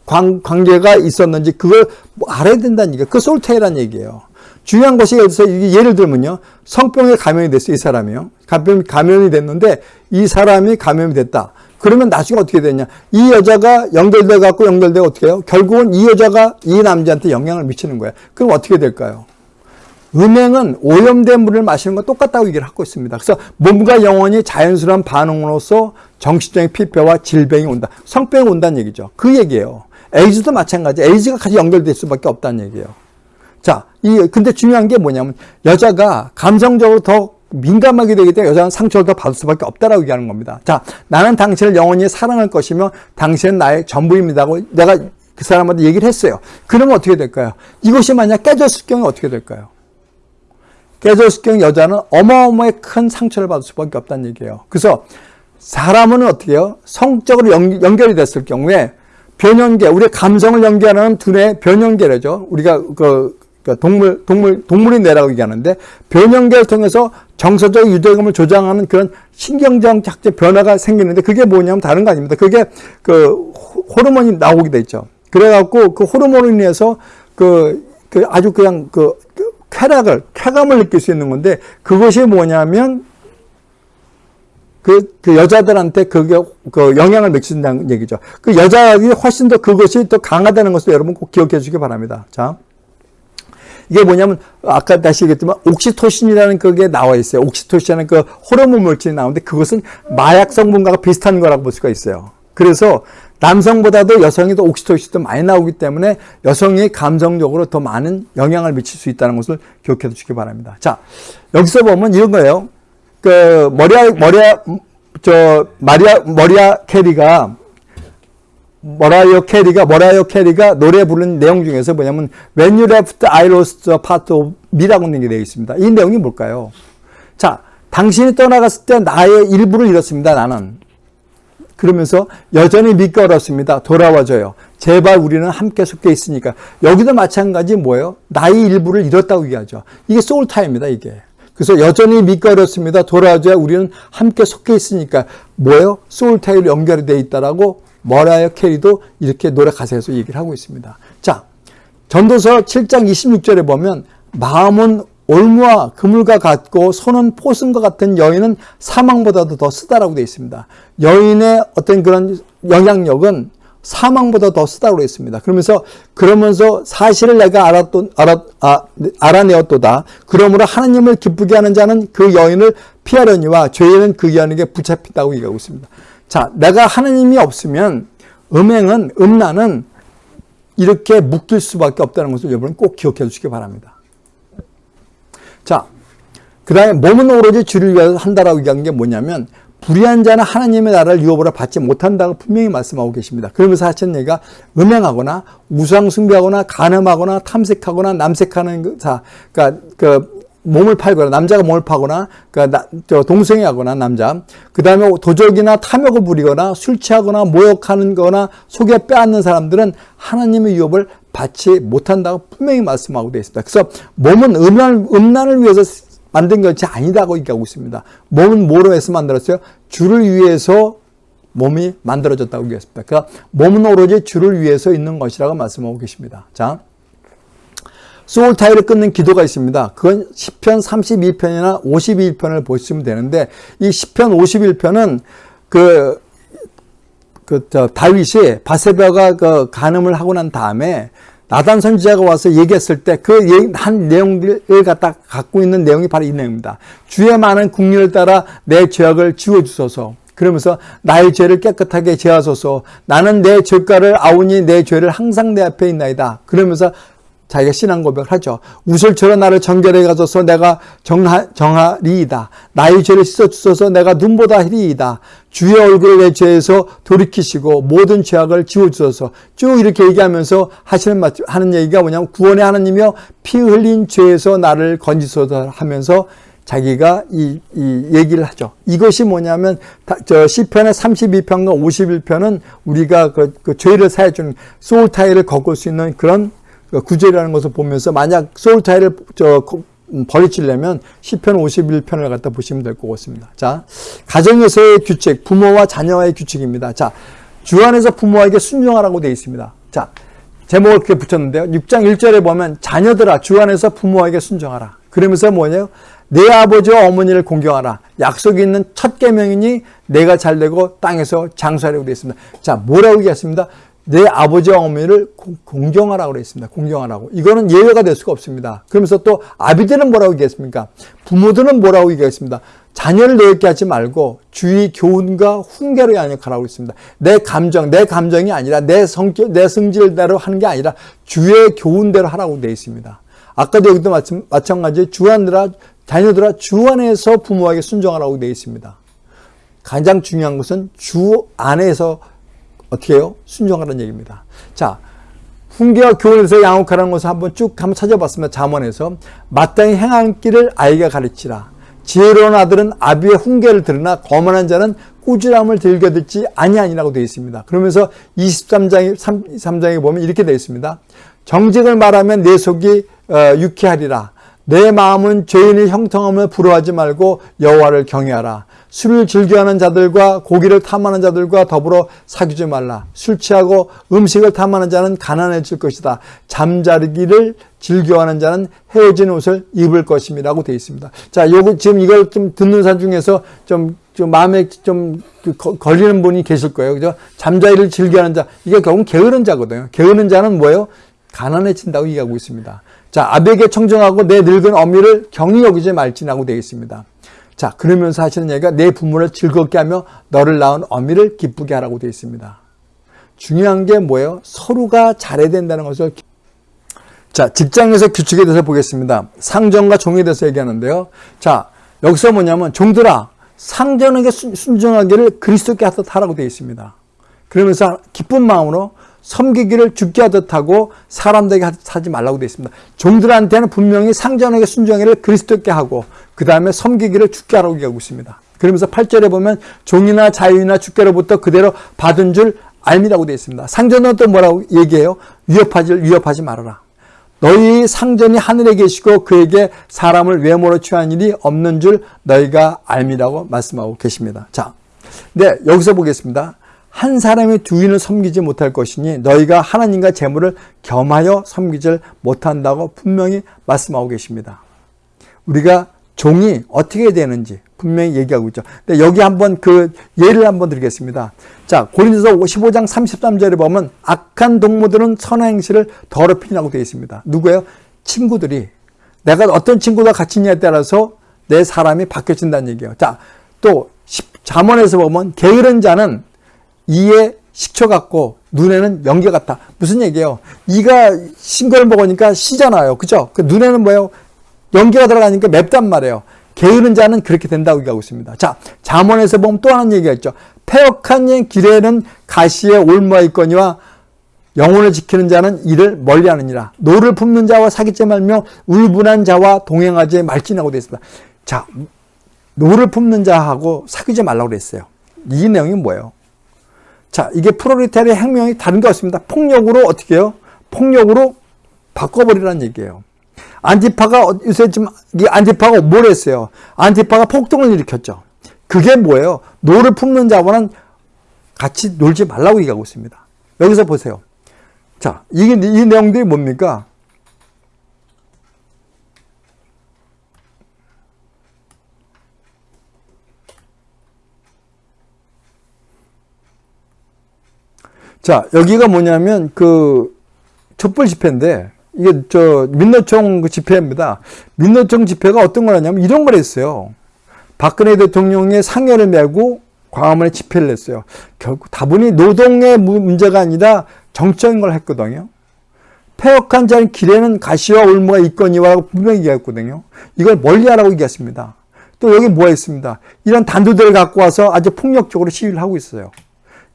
관, 관계가 있었는지 그걸 뭐 알아야 된다는 얘기예요. 그 솔테이란 얘기예요. 중요한 것이 여기서 예를 들면요. 성병에 감염이 됐어요. 이 사람이요. 감염, 감염이 됐는데 이 사람이 감염이 됐다. 그러면 나중에 어떻게 되냐. 이 여자가 연결돼 갖고 연결돼 어떻게 해요? 결국은 이 여자가 이 남자한테 영향을 미치는 거예요. 그럼 어떻게 될까요? 음행은 오염된 물을 마시는 건 똑같다고 얘기를 하고 있습니다. 그래서 몸과 영혼이 자연스러운 반응으로서 정신적인 피폐와 질병이 온다. 성병이 온다는 얘기죠. 그 얘기예요. 에이즈도 마찬가지. 에이즈가 같이 연결될 수밖에 없다는 얘기예요. 자, 이 근데 중요한 게 뭐냐면 여자가 감성적으로 더 민감하게 되기 때문에 여자는 상처를 더 받을 수밖에 없다라고 얘기하는 겁니다. 자, 나는 당신을 영원히 사랑할 것이며 당신은 나의 전부입니다고 내가 그 사람한테 얘기를 했어요. 그러면 어떻게 될까요? 이것이 만약 깨졌을 경우에 어떻게 될까요? 깨졌을 경우 여자는 어마어마하게 큰 상처를 받을 수밖에 없다는 얘기예요. 그래서 사람은 어떻게 해요? 성적으로 연, 결이 됐을 경우에 변형계, 우리 감성을 연결하는 두뇌 변형계라죠. 우리가 그 그러니까 동물, 동물, 동물이 뇌라고 얘기하는데 변형계를 통해서 정서적 유대감을 조장하는 그런 신경적 작제 변화가 생기는데 그게 뭐냐면 다른 거 아닙니다. 그게 그 호르몬이 나오게 돼 있죠. 그래갖고 그 호르몬으로 인해서 그, 그 아주 그냥 그, 그 쾌락을, 쾌감을 느낄 수 있는 건데 그것이 뭐냐면 그, 그 여자들한테 그게 그 영향을 미친다는 얘기죠. 그 여자들이 훨씬 더 그것이 더 강하다는 것을 여러분 꼭 기억해 주시기 바랍니다. 자. 이게 뭐냐면 아까 다시 얘기했지만 옥시토신이라는 그게 나와 있어요. 옥시토신이라는 그 호르몬 물질이 나오는데 그것은 마약 성분과 비슷한 거라고 볼 수가 있어요. 그래서 남성보다도 여성이 더 옥시토신도 많이 나오기 때문에 여성이 감성적으로 더 많은 영향을 미칠 수 있다는 것을 기억해 두시기 바랍니다. 자, 여기서 보면 이런 거예요. 그 머라이어 머라이어 저 마리아 머라이어 캐리가 머라이어 캐리가 머라이어 캐리가 노래 부른 내용 중에서 뭐냐면 When you left, I lost a part of me라고 있는 게 되어 있습니다. 이 내용이 뭘까요? 자, 당신이 떠나갔을 때 나의 일부를 잃었습니다. 나는. 그러면서 여전히 믿기 어렵습니다. 돌아와줘요. 제발 우리는 함께 속해 있으니까. 여기도 마찬가지 뭐예요? 나의 일부를 잃었다고 얘기하죠. 이게 soul tie입니다. 이게. 그래서 여전히 믿기 어렵습니다. 돌아와줘요 우리는 함께 속해 있으니까. 뭐예요? soul tie로 연결이 되어 있다라고 머라이어 캐리도 이렇게 노래 가사에서 얘기를 하고 있습니다. 자, 전도서 7장 26절에 보면 마음은 올무와 그물과 같고 손은 포승과 같은 여인은 사망보다도 더 쓰다라고 되어 있습니다. 여인의 어떤 그런 영향력은 사망보다 더 쓰다고 했습니다. 그러면서 그러면서 사실을 내가 알았도, 알아, 아, 알아내었도다. 그러므로 하나님을 기쁘게 하는 자는 그 여인을 피하려니와 죄인은 그 여인에게 붙잡힌다고 얘기하고 있습니다. 자, 내가 하나님이 없으면 음행은, 음란은 이렇게 묶일 수밖에 없다는 것을 여러분 꼭 기억해 주시기 바랍니다. 자, 그 다음에 몸은 오로지 주를 위해서 한다라고 얘기한 게 뭐냐면 불의한 자는 하나님의 나라를 유업으로 받지 못한다고 분명히 말씀하고 계십니다. 그러면서 하시는 얘기가 음행하거나 우상 숭배하거나 간음하거나 탐색하거나 남색하는 자, 그러니까 그 몸을 팔거나 남자가 몸을 파거나 그러니까 동생이 하거나 남자 그 다음에 도적이나 탐욕을 부리거나 술 취하거나 모욕하는 거나 속에 빼앗는 사람들은 하나님의 유업을 받지 못한다고 분명히 말씀하고 되어 있습니다. 그래서 몸은 음란, 음란을 위해서 만든 것이 아니다고 얘기하고 있습니다. 몸은 뭐로 해서 만들었어요? 주를 위해서 몸이 만들어졌다고 얘기했습니다. 그러니까 몸은 오로지 주를 위해서 있는 것이라고 말씀하고 계십니다. 자, 소울 타이를 끊는 기도가 있습니다. 그건 10편 32편이나 51편을 보시면 되는데 이 10편 51편은 그, 그, 저, 다윗이 바세바가 그 간음을 하고 난 다음에 나단 선지자가 와서 얘기했을 때 그 한 내용들을 갖다 갖고 있는 내용이 바로 이 내용입니다. 주의 많은 국률을 따라 내 죄악을 지워주소서. 그러면서 나의 죄를 깨끗하게 제하소서. 나는 내 죄가를 아우니 내 죄를 항상 내 앞에 있나이다. 그러면서 자기가 신앙 고백을 하죠. 우슬처럼 나를 정결해 가져서 내가 정하, 정하리이다. 나의 죄를 씻어주소서 내가 눈보다 희리이다. 주의 얼굴을 내 죄에서 돌이키시고 모든 죄악을 지워주소서 쭉 이렇게 얘기하면서 하시는 하는 얘기가 뭐냐면 구원의 하나님이여 피 흘린 죄에서 나를 건지소서 하면서 자기가 이, 이 얘기를 하죠. 이것이 뭐냐면 저 시편의 32편과 51편은 우리가 그, 그 죄를 사해주는 소울 타일을 걷을 수 있는 그런 그 구절이라는 것을 보면서 만약 소울 타일을 저 음, 버리치려면 10편 51편을 갖다 보시면 될 것 같습니다. 자, 가정에서의 규칙, 부모와 자녀와의 규칙입니다. 자, 주 안에서 부모에게 순종하라고 되어 있습니다. 자, 제목을 그렇게 붙였는데요. 6장 1절에 보면 자녀들아 주 안에서 부모에게 순종하라. 그러면서 뭐냐요? 내 아버지와 어머니를 공경하라. 약속이 있는 첫 계명이니 내가 잘되고 땅에서 장수하려고 되어 있습니다. 자, 뭐라고 얘기했습니다? 내 아버지와 어머니를 공경하라고 그랬습니다. 공경하라고. 이거는 예외가 될 수가 없습니다. 그러면서 또 아비들은 뭐라고 얘기했습니까? 부모들은 뭐라고 얘기했습니다. 자녀를 노엽게 하지 말고 주의 교훈과 훈계로 양육하라고 했습니다. 내 감정, 내 감정이 아니라 내 성격, 내 성질대로 하는 게 아니라 주의 교훈대로 하라고 되어 있습니다. 아까도 여기도 마찬가지 주안들아 자녀들아 주 안에서 부모에게 순종하라고 되어 있습니다. 가장 중요한 것은 주 안에서 어떻게 해요? 순종하라는 얘기입니다. 자, 훈계와 교훈에서 양육하라는 것을 한번 쭉 한번 찾아봤으면 자문에서 마땅히 행한 길을 아이가 가르치라. 지혜로운 아들은 아비의 훈계를 들으나 거만한 자는 꾸지람을 들겨 듣지 아니하니라고 되어 있습니다. 그러면서 23장에 3장에 보면 이렇게 되어 있습니다. 정직을 말하면 내 속이 어, 유쾌하리라. 내 마음은 죄인의 형통함을 부러워하지 말고 여호와를 경외하라. 술을 즐겨하는 자들과 고기를 탐하는 자들과 더불어 사귀지 말라. 술 취하고 음식을 탐하는 자는 가난해질 것이다. 잠자리기를 즐겨하는 자는 헤어진 옷을 입을 것임이라고 되어 있습니다. 자, 요거 지금 이걸 좀 듣는 사람 중에서 좀, 좀 마음에 좀그 걸리는 분이 계실 거예요. 그죠? 잠자리를 즐겨하는 자. 이게 결국 게으른 자거든요. 게으른 자는 뭐예요? 가난해진다고 얘기하고 있습니다. 자, 아베게 청정하고 내 늙은 어미를 경히 여기지 말지라고 되어 있습니다. 자, 그러면서 하시는 얘기가 내 부모를 즐겁게 하며 너를 낳은 어미를 기쁘게 하라고 되어 있습니다. 중요한 게 뭐예요? 서로가 잘해야 된다는 것을 자, 직장에서 규칙에 대해서 보겠습니다. 상정과 종에 대해서 얘기하는데요. 자, 여기서 뭐냐면 종들아 상전에게 순종하기를 그리스도께 하듯 하라고 되어 있습니다. 그러면서 기쁜 마음으로 섬기기를 죽게 하듯 하고 사람들에게 하지 말라고 되어 있습니다. 종들한테는 분명히 상전에게 순종하기를 그리스도께 하고 그 다음에 섬기기를 죽게 하라고 얘기하고 있습니다. 그러면서 8절에 보면 종이나 자유나 주께로부터 그대로 받은 줄 알미라고 되어 있습니다. 상전은 또 뭐라고 얘기해요? 위협하지, 위협하지 말아라. 너희 상전이 하늘에 계시고 그에게 사람을 외모로 취한 일이 없는 줄 너희가 알미라고 말씀하고 계십니다. 자, 네, 여기서 보겠습니다. 한 사람의 주인을 섬기지 못할 것이니 너희가 하나님과 재물을 겸하여 섬기질 못한다고 분명히 말씀하고 계십니다. 우리가 종이 어떻게 되는지 분명히 얘기하고 있죠. 근데 여기 한번 그 예를 한번 드리겠습니다. 자, 고린도서 15장 33절에 보면 악한 동무들은 선한 행실을 더럽히라고 되어 있습니다. 누구예요? 친구들이 내가 어떤 친구가 같이 있냐에 따라서 내 사람이 바뀌어진다는 얘기예요. 자, 또 잠언에서 보면 게으른 자는 이에 식초 같고 눈에는 연기 같다. 무슨 얘기예요? 이가 신걸 먹으니까 시잖아요. 그죠? 그 눈에는 뭐예요? 연기가 들어가니까 맵단 말이에요. 게으른 자는 그렇게 된다고 얘기하고 있습니다. 자, 잠언에서 보면 또 하나 얘기가 있죠. 패역한 길에는 가시와 올무가 있거니와 영혼을 지키는 자는 이를 멀리하느니라. 노를 품는 자와 사귀지 말며 울분한 자와 동행하지 말지라고 되어 있습니다. 자, 노를 품는 자하고 사귀지 말라고 그랬어요. 이 내용이 뭐예요? 자, 이게 프롤레타리아 혁명이 다른 게 없습니다. 폭력으로 어떻게 해요? 폭력으로 바꿔버리라는 얘기예요. 안티파가 요새 지금 이 안티파가 뭘 했어요? 안티파가 폭동을 일으켰죠. 그게 뭐예요? 노를 품는 자와는 같이 놀지 말라고 얘기하고 있습니다. 여기서 보세요. 자, 이게 이 내용들이 뭡니까? 자, 여기가 뭐냐면 그 촛불 집회인데 이게 저 민노총 그 집회입니다. 민노총 집회가 어떤 거냐면 이런 걸 했어요. 박근혜 대통령의 상여를 메고 광화문에 집회를 했어요. 결국 다분히 노동의 문제가 아니라 정적인 걸 했거든요. 폐역한 자는 길에는 가시와 올무가 있거니와 분명히 얘기했거든요. 이걸 멀리하라고 얘기했습니다. 또 여기 뭐가 있습니다. 이런 단두대를 갖고 와서 아주 폭력적으로 시위를 하고 있어요.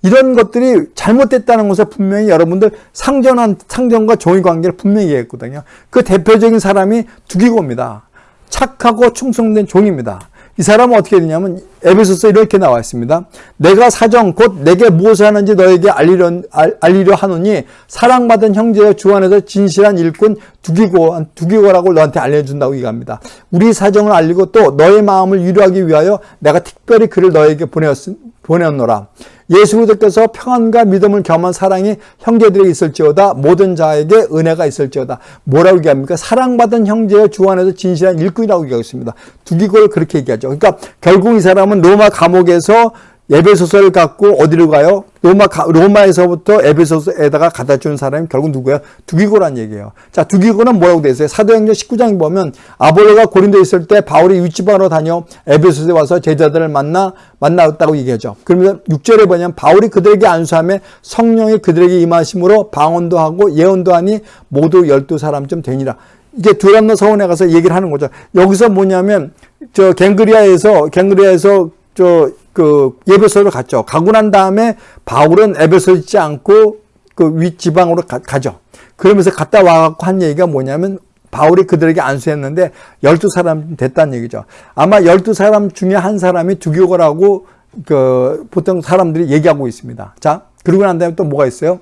이런 것들이 잘못됐다는 것을 분명히 여러분들 상전한 상전과 종의 관계를 분명히 얘기했거든요. 그 대표적인 사람이 두기고입니다. 착하고 충성된 종입니다. 이 사람은 어떻게 되냐면 에베소서 이렇게 나와 있습니다. 내가 사정 곧 내게 무엇을 하는지 너에게 알리려, 알리려 하노니 사랑받은 형제여 주 안에서 진실한 일꾼 두기고 두기고라고 너한테 알려준다고 얘기합니다. 우리 사정을 알리고 또 너의 마음을 위로하기 위하여 내가 특별히 그를 너에게 보내었, 보내었노라. 예수 그리스도께서 평안과 믿음을 겸한 사랑이 형제들에게 있을지어다 모든 자에게 은혜가 있을지어다 뭐라고 얘기합니까? 사랑받은 형제의 주 안에서 진실한 일꾼이라고 얘기하고 있습니다. 두기고를 그렇게 얘기하죠. 그러니까 결국 이 사람은 로마 감옥에서 에베소서를 갖고 어디로 가요? 로마 로마에서부터 에베소서에다가 갖다 준 사람이 결국 누구예요? 두기고란 얘기예요. 자, 두기고는 뭐라고 돼 있어요? 사도행전 19장에 보면 아볼로가 고린도에 있을 때 바울이 윗지방으로 다녀 에베소서에 와서 제자들을 만나 만났다고 얘기하죠. 그러면 6절에 보면 바울이 그들에게 안수함에 성령이 그들에게 임하심으로 방언도 하고 예언도 하니 모두 12사람쯤 되니라. 이게 두람노 서원에 가서 얘기를 하는 거죠. 여기서 뭐냐면 저 갱그리아에서 갱그리아에서 저 그 예배소를 갔죠. 가고 난 다음에 바울은 에베소 있지 않고 그 윗지방으로 가, 죠 그러면서 갔다 와갖고 한 얘기가 뭐냐면 바울이 그들에게 안수했는데 12사람 됐다는 얘기죠. 아마 12사람 중에 한 사람이 두교거라고 그 보통 사람들이 얘기하고 있습니다. 자, 그러고 난 다음에 또 뭐가 있어요?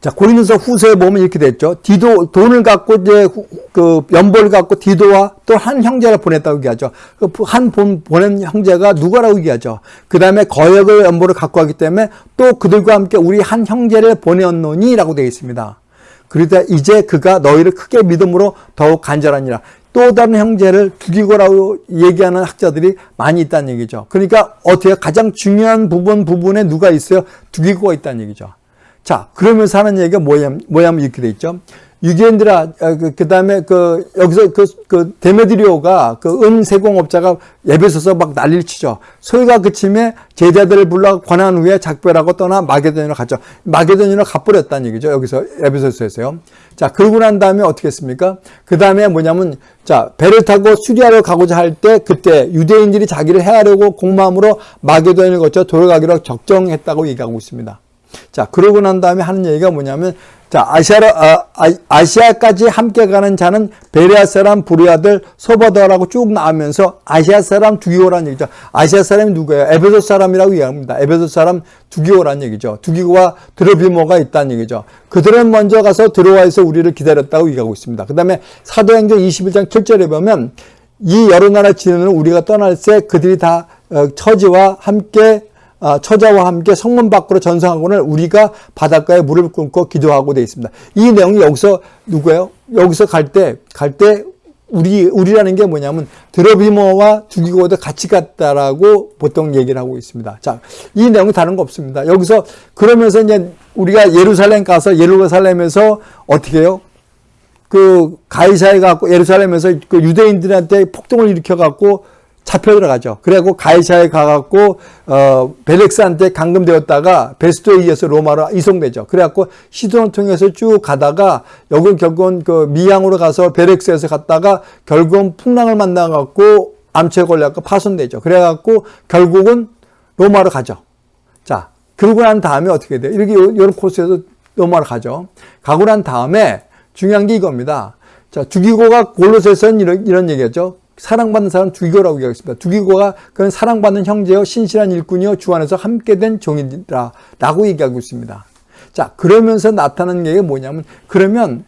자, 고린도서 후서에 보면 이렇게 됐죠. 디도 돈을 갖고 이제 그 연보를 갖고 디도와 또 한 형제를 보냈다고 얘기하죠. 그한 보낸 형제가 누가라고 얘기하죠. 그 다음에 거역을 연보를 갖고 왔기 때문에 또 그들과 함께 우리 한 형제를 보내었노니 라고 되어 있습니다. 그러다 이제 그가 너희를 크게 믿음으로 더욱 간절하니라. 또 다른 형제를 죽이고라고 얘기하는 학자들이 많이 있다는 얘기죠. 그러니까 어떻게 가장 중요한 부분 부분에 누가 있어요? 두기고가 있다는 얘기죠. 자, 그러면서 하는 얘기가 뭐냐면, 뭐냐면 이렇게 돼 있죠. 유기엔드라, 아, 그, 그 다음에 그, 여기서 그, 그, 데메드리오가 그 은세공업자가 예배서서 막 난리를 치죠. 소위가 그침에 제자들을 불러 권한 후에 작별하고 떠나 마게도니로 갔죠. 마게도니로 가버렸다는 얘기죠. 여기서 예배서서에서요. 자, 그러고 난 다음에 어떻게 했습니까? 그 다음에 뭐냐면, 자, 배를 타고 수리하러 가고자 할 때 그때 유대인들이 자기를 해하려고 공마음으로 마게도니를 거쳐 돌아가기로 적정했다고 얘기하고 있습니다. 자, 그러고 난 다음에 하는 얘기가 뭐냐면, 자, 아시아로, 아, 아 시아까지 함께 가는 자는 베레아 사람 부리아들 소바더라고 쭉 나오면서 아시아 사람 두기고라는 얘기죠. 아시아 사람이 누구예요? 에베소 사람이라고 이야기합니다. 에베소 사람 두기고라는 얘기죠. 두기고와 드로비모가 있다는 얘기죠. 그들은 먼저 가서 들어와서 우리를 기다렸다고 얘기하고 있습니다. 그 다음에 사도행전 21장 7절에 보면 이 여러 나라 지는 우리가 떠날 때 그들이 다 어, 처지와 함께 아, 처자와 함께 성문 밖으로 전성하고는 우리가 바닷가에 물을 끊고 기도하고 되어 있습니다. 이 내용이 여기서 누구예요? 여기서 갈 때, 갈 때 우리, 우리라는 게 뭐냐면 드러비모와 죽이고도 같이 갔다라고 보통 얘기를 하고 있습니다. 자, 이 내용이 다른 거 없습니다. 여기서 그러면서 이제 우리가 예루살렘 가서 예루살렘에서 어떻게 해요? 그 가이사에 갖고 예루살렘에서 그 유대인들한테 폭동을 일으켜 갖고 잡혀 들어가죠. 그래갖고 가이사에 가갖고 어 벨렉스한테 감금되었다가 베스토에 이어서 로마로 이송되죠. 그래갖고 시돈을 통해서 쭉 가다가 여기 결국은 그 미양으로 가서 벨렉스에서 갔다가 결국은 풍랑을 만나갖고 암초에 걸려갖고 파손되죠. 그래갖고 결국은 로마로 가죠. 자, 그러고 난 다음에 어떻게 돼요? 이렇게 이런 코스에서 로마로 가죠. 가고 난 다음에 중요한 게 이겁니다. 자, 두기고가 골로새서는 이런, 이런 얘기했죠. 사랑받는 사람 두기고라고 얘기하겠습니다. 두기고가 그는 사랑받는 형제여 신실한 일꾼이여 주 안에서 함께 된 종이라 라고 얘기하고 있습니다. 자, 그러면서 나타나는 게 뭐냐면 그러면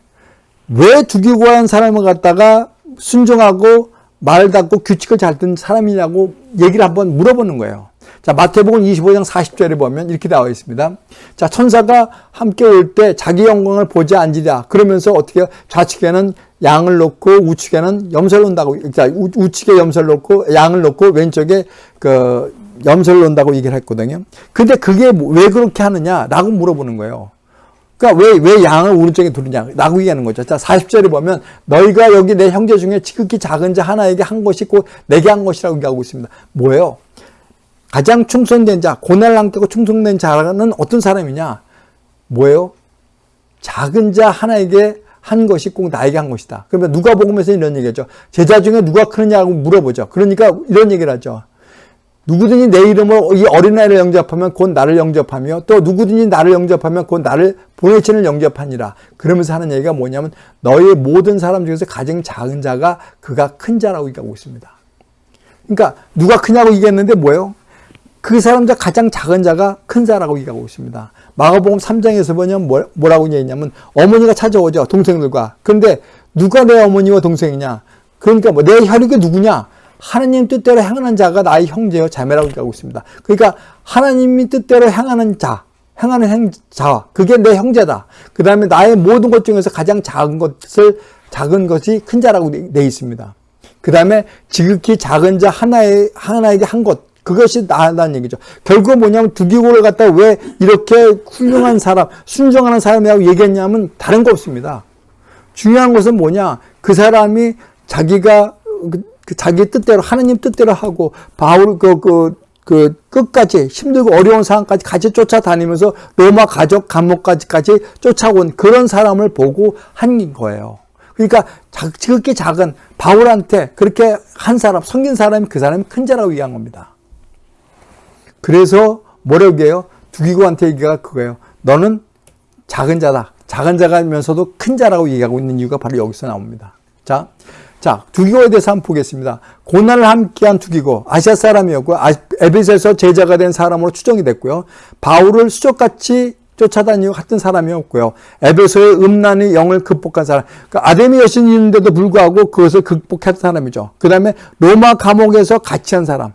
왜 두기고한 사람을 갖다가 순종하고 말 닫고 규칙을 잘 듣는 사람이냐고 얘기를 한번 물어보는 거예요. 자, 마태복음 25장 40절에 보면 이렇게 나와 있습니다. 자, 천사가 함께 올 때 자기 영광을 보지 않으리라. 그러면서 어떻게 좌측에는 양을 놓고 우측에는 염소를 놓는다고. 자, 우측에 염소를 놓고 양을 놓고 왼쪽에 그 염소를 놓는다고 얘기를 했거든요. 근데 그게 왜 그렇게 하느냐라고 물어보는 거예요. 그러니까 왜, 왜 양을 오른쪽에 두느냐 라고 얘기하는 거죠. 자, 40절에 보면 너희가 여기 내 형제 중에 지극히 작은 자 하나에게 한 것이 곧 내게 한 것이라고 얘기하고 있습니다. 뭐예요? 가장 충성된 자, 고난을 함께고 충성된 자는 어떤 사람이냐? 뭐예요? 작은 자 하나에게 한 것이 꼭 나에게 한 것이다. 그러면 누가 복음에서 이런 얘기죠. 제자 중에 누가 크느냐고 물어보죠. 그러니까 이런 얘기를 하죠. 누구든지 내 이름으로 이 어린아이를 영접하면 곧 나를 영접하며 또 누구든지 나를 영접하면 곧 나를 보내치는 영접하니라. 그러면서 하는 얘기가 뭐냐면 너의 모든 사람 중에서 가장 작은 자가 그가 큰 자라고 얘기하고 있습니다. 그러니까 누가 크냐고 얘기했는데 뭐예요? 그 사람 중 가장 작은 자가 큰 자라고 얘기하고 있습니다. 마가복음 3장에서 보면 뭐, 뭐라고 얘기했냐면 어머니가 찾아오죠. 동생들과. 그런데 누가 내 어머니와 동생이냐? 그러니까 뭐 내 혈육이 누구냐? 하나님 뜻대로 행하는 자가 나의 형제여 자매라고 얘기하고 있습니다. 그러니까 하나님이 뜻대로 행하는 자, 행하는 행자, 그게 내 형제다. 그 다음에 나의 모든 것 중에서 가장 작은 것을 작은 것이 큰 자라고 돼 있습니다. 그 다음에 지극히 작은 자 하나에 하나에게 한 것, 그것이 나다는 얘기죠. 결국은 뭐냐면 두기고를 갖다 왜 이렇게 훌륭한 사람, 순종하는 사람이라고 얘기했냐면 다른 거 없습니다. 중요한 것은 뭐냐? 그 사람이 자기가 그, 그 자기 뜻대로 하나님 뜻대로 하고 바울 그, 그, 그 끝까지 힘들고 어려운 상황까지 같이 쫓아다니면서 로마 가족 감옥까지까지 쫓아온 그런 사람을 보고 한 거예요. 그러니까 지극히 작은 바울한테 그렇게 한 사람, 섬긴 사람이 그 사람이 큰 자라고 얘기한 겁니다. 그래서 뭐라고 해요? 두기고한테 얘기가 그거예요. 너는 작은 자다. 작은 자가면서도 큰 자라고 얘기하고 있는 이유가 바로 여기서 나옵니다. 자, 자, 두기고에 대해서 한번 보겠습니다. 고난을 함께한 두기고, 아시아 사람이었고, 아, 에베소에서 제자가 된 사람으로 추정이 됐고요. 바울을 수족같이 쫓아다니고 같은 사람이었고요. 에베소의 음란의 영을 극복한 사람. 그러니까 아데미 여신이 있는데도 불구하고 그것을 극복한 사람이죠. 그 다음에 로마 감옥에서 같이 한 사람.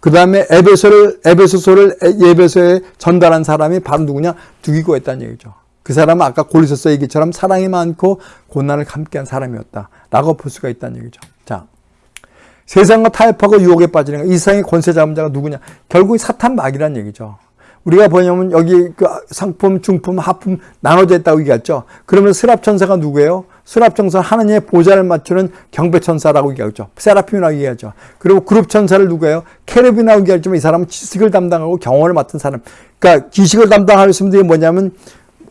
그 다음에 에베소를, 에베소서를 예배소에 전달한 사람이 바로 누구냐? 두기고였다는 얘기죠. 그 사람은 아까 골리서서 얘기처럼 사랑이 많고 고난을 함께한 사람이었다. 라고 볼 수가 있다는 얘기죠. 자. 세상과 타협하고 유혹에 빠지는 이 세상의 권세 잡은 자가 누구냐? 결국 사탄 마귀란 얘기죠. 우리가 보냐면 여기 그 상품, 중품, 하품 나눠져 있다고 얘기했죠. 그러면 스랍천사가 누구예요? 스랍천사 하나님의 보좌를 맞추는 경배천사라고 얘기하죠. 세라핌이라고 얘기하죠. 그리고 그룹천사를 누구예요? 케르비라고 얘기하지만 이 사람은 지식을 담당하고 경험을 맡은 사람. 그러니까 지식을 담당할 분들이 뭐냐면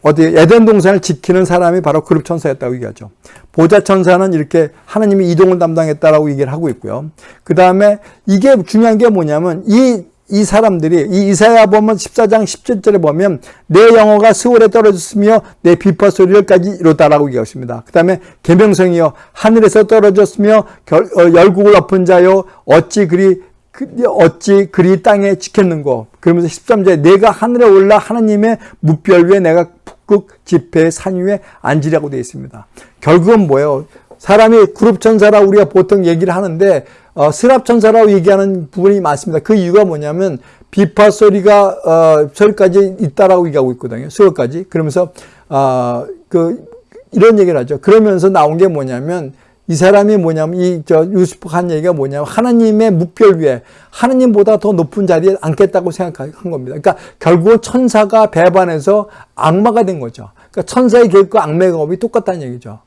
어디 에덴 동산을 지키는 사람이 바로 그룹 천사였다고 얘기하죠. 보좌 천사는 이렇게 하나님이 이동을 담당했다라고 얘기를 하고 있고요. 그 다음에 이게 중요한 게 뭐냐면 이 이 사람들이 이 이사야 보면 14장 17절에 보면 내 영어가 스월에 떨어졌으며 내 비파 소리를까지 이뤘다라고 얘기하십니다. 그 다음에 계명성이여 하늘에서 떨어졌으며 결, 어, 열국을 엎은 자여 어찌 그리 그, 어찌 그리 땅에 지켰는고 그러면서 13절에 내가 하늘에 올라 하나님의 무별 위에 내가 북극 지폐의 산 위에 앉으려고 되어 있습니다. 결국은 뭐예요? 사람이 그룹 천사라 우리가 보통 얘기를 하는데 어, 스랍 천사라고 얘기하는 부분이 많습니다. 그 이유가 뭐냐면 비파 소리가 어, 소리까지 있다라고 얘기하고 있거든요. 수어까지. 그러면서 어, 그 이런 얘기를 하죠. 그러면서 나온 게 뭐냐면 이 사람이 뭐냐면 이 저 유스프 한 얘기가 뭐냐면 하나님의 묵별 위에 하나님보다 더 높은 자리에 앉겠다고 생각한 겁니다. 그러니까 결국 천사가 배반해서 악마가 된 거죠. 그러니까 천사의 계획과 악마의 계획이 똑같다는 얘기죠.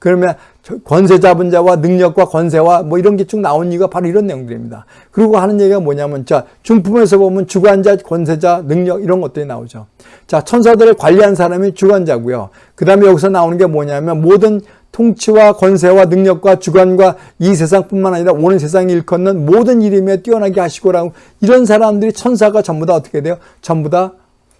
그러면 권세 잡은 자와 능력과 권세와 뭐 이런 게 쭉 나온 이유가 바로 이런 내용들입니다. 그리고 하는 얘기가 뭐냐면 자 중품에서 보면 주관자, 권세자, 능력 이런 것들이 나오죠. 자 천사들을 관리한 사람이 주관자고요. 그 다음에 여기서 나오는 게 뭐냐면 모든 통치와 권세와 능력과 주관과 이 세상뿐만 아니라 오는 세상 일컫는 모든 이름에 뛰어나게 하시고라고 이런 사람들이 천사가 전부 다 어떻게 돼요? 전부 다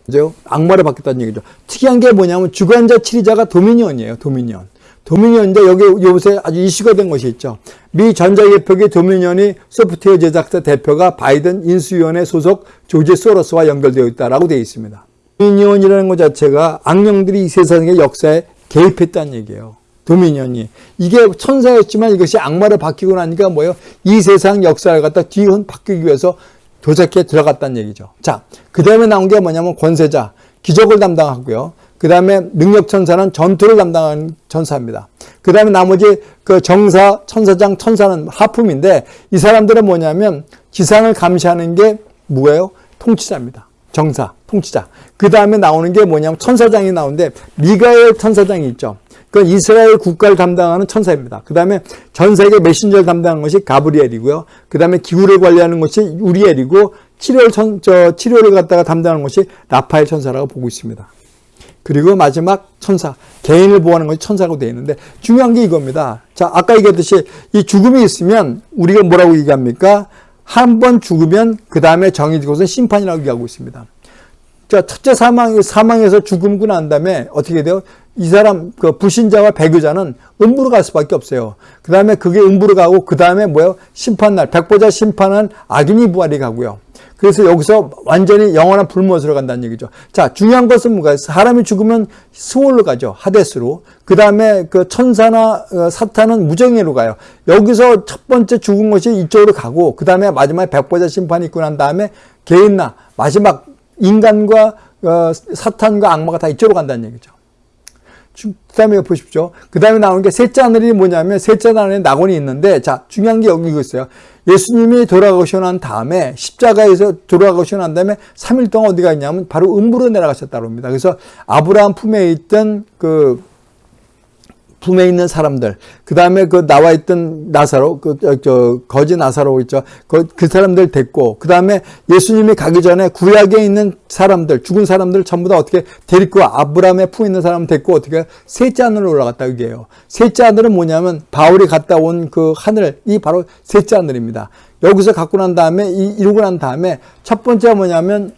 이제 악마를 받겠다는 얘기죠. 특이한 게 뭐냐면 주관자, 치리자가 도미니언이에요. 도미니언. 도미니언인데 여기 요새 아주 이슈가 된 것이 있죠. 미 전자개표기 도미니언이 소프트웨어 제작사 대표가 바이든 인수위원회 소속 조지 소로스와 연결되어 있다라고 되어 있습니다. 도미니언이라는 것 자체가 악령들이 이 세상의 역사에 개입했다는 얘기예요. 도미니언이. 이게 천사였지만 이것이 악마를 바뀌고 나니까 뭐예요? 이 세상 역사를 갖다 뒤흔 바뀌기 위해서 도적에 들어갔다는 얘기죠. 자, 그 다음에 나온 게 뭐냐면 권세자, 기적을 담당하고요. 그 다음에 능력천사는 전투를 담당하는 천사입니다. 그 다음에 나머지 그 정사, 천사장, 천사는 하품인데 이 사람들은 뭐냐면 지상을 감시하는 게 뭐예요? 통치자입니다. 정사, 통치자. 그 다음에 나오는 게 뭐냐면 천사장이 나오는데 미가엘 천사장이 있죠. 그 이스라엘 국가를 담당하는 천사입니다. 그 다음에 전 세계 메신저를 담당하는 것이 가브리엘이고요. 그 다음에 기후를 관리하는 것이 우리엘이고 치료를 천, 저 치료를 갖다가 담당하는 것이 라파엘 천사라고 보고 있습니다. 그리고 마지막 천사, 개인을 보호하는 것이 천사라고 되어 있는데 중요한 게 이겁니다. 자, 아까 얘기했듯이 이 죽음이 있으면 우리가 뭐라고 얘기합니까? 한 번 죽으면 그 다음에 정해진 것은 심판이라고 얘기하고 있습니다. 자, 첫째 사망, 사망에서 죽음고 난 다음에 어떻게 돼요? 이 사람, 그 불신자와 배교자는 음부로 갈 수밖에 없어요. 그 다음에 그게 음부로 가고, 그 다음에 뭐예요? 심판날, 백보자 심판은 악인이 부활이 가고요. 그래서 여기서 완전히 영원한 불못으로 간다는 얘기죠. 자, 중요한 것은 뭐가 사람이 죽으면 스월로 가죠. 하데스로. 그 다음에 그 천사나 어, 사탄은 무정예로 가요. 여기서 첫 번째 죽은 것이 이쪽으로 가고, 그 다음에 마지막에 백보자 심판이 있고 난 다음에 개인나, 마지막 인간과 어, 사탄과 악마가 다 이쪽으로 간다는 얘기죠. 그 다음에 보십시오. 그 다음에 나오는 게 셋째 하늘이 뭐냐면 셋째 하늘에 낙원이 있는데 자 중요한 게 여기 있어요. 예수님이 돌아가시고 난 다음에 십자가에서 돌아가시고 난 다음에 3일 동안 어디가 있냐면 바로 음부로 내려가셨다고 합니다. 그래서 아브라함 품에 있던 그 품에 있는 사람들, 그 다음에 그 나와 있던 나사로, 그, 저, 거지 나사로 있죠. 그, 그 사람들 됐고, 그 다음에 예수님이 가기 전에 구약에 있는 사람들, 죽은 사람들 전부 다 어떻게 데리고 아브라함의 품에 있는 사람 됐고, 어떻게 셋째 하늘로 올라갔다, 이게요. 셋째 하늘은 뭐냐면, 바울이 갔다 온 그 하늘, 이 바로 셋째 하늘입니다. 여기서 갖고 난 다음에, 이, 이루고 난 다음에, 첫 번째가 뭐냐면,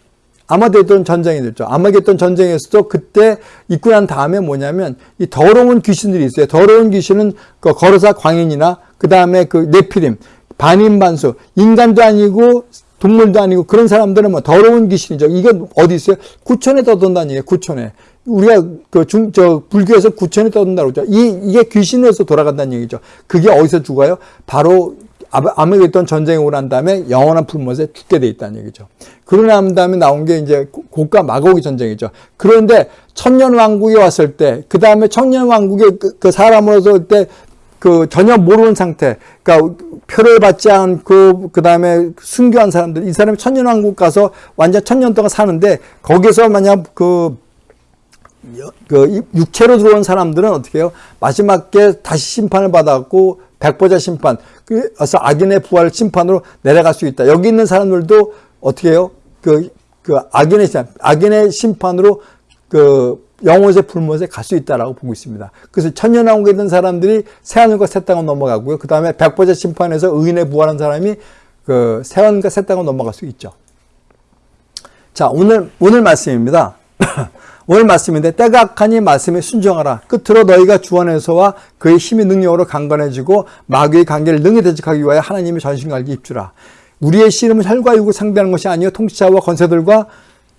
아마겟돈 전쟁이 됐죠. 아마겟돈 전쟁에서도 그때 있고 난 다음에 뭐냐면 이 더러운 귀신들이 있어요. 더러운 귀신은 그 거르사 광인이나 그 다음에 그 네피림, 반인반수, 인간도 아니고 동물도 아니고 그런 사람들은 뭐 더러운 귀신이죠. 이게 어디 있어요? 구천에 떠돈다는 얘기예요. 구천에. 우리가 그 중, 저, 불교에서 구천에 떠돈다고 그러죠. 이, 이게 귀신에서 돌아간다는 얘기죠. 그게 어디서 죽어요? 바로 아메겟돈 전쟁이 오고 난 다음에 영원한 불못에 죽게 돼 있다는 얘기죠. 그러고 난 다음에 나온 게 이제 고가 마고기 전쟁이죠. 그런데 천년 왕국이 왔을 때, 그 다음에 천년 왕국의 그, 그 사람으로서 때 그 전혀 모르는 상태, 그러니까 표를 받지 않고 그 다음에 순교한 사람들, 이 사람이 천년 왕국 가서 완전 천년 동안 사는데 거기서 만약 그, 그 육체로 들어온 사람들은 어떻게 해요? 마지막에 다시 심판을 받았고 백보자 심판, 그래서 악인의 부활 심판으로 내려갈 수 있다. 여기 있는 사람들도 어떻게 해요? 그, 그 악인의 심판, 악인의 심판으로 그 영혼의 불못에 갈 수 있다라고 보고 있습니다. 그래서 천년왕국에 있는 사람들이 새하늘과 새 땅을 넘어가고요. 그 다음에 백보자 심판에서 의인의 부활한 사람이 그 새하늘과 새 땅을 넘어갈 수 있죠. 자, 오늘, 오늘 말씀입니다. 오늘 말씀인데 때가 악하니 말씀에 순종하라. 끝으로 너희가 주원에서와 그의 힘의 능력으로 강건해지고 마귀의 관계를 능히 대적하기 위하여 하나님의 전신갈기 입주라. 우리의 씨름은 혈과 육을 상대하는 것이 아니요 통치자와 권세들과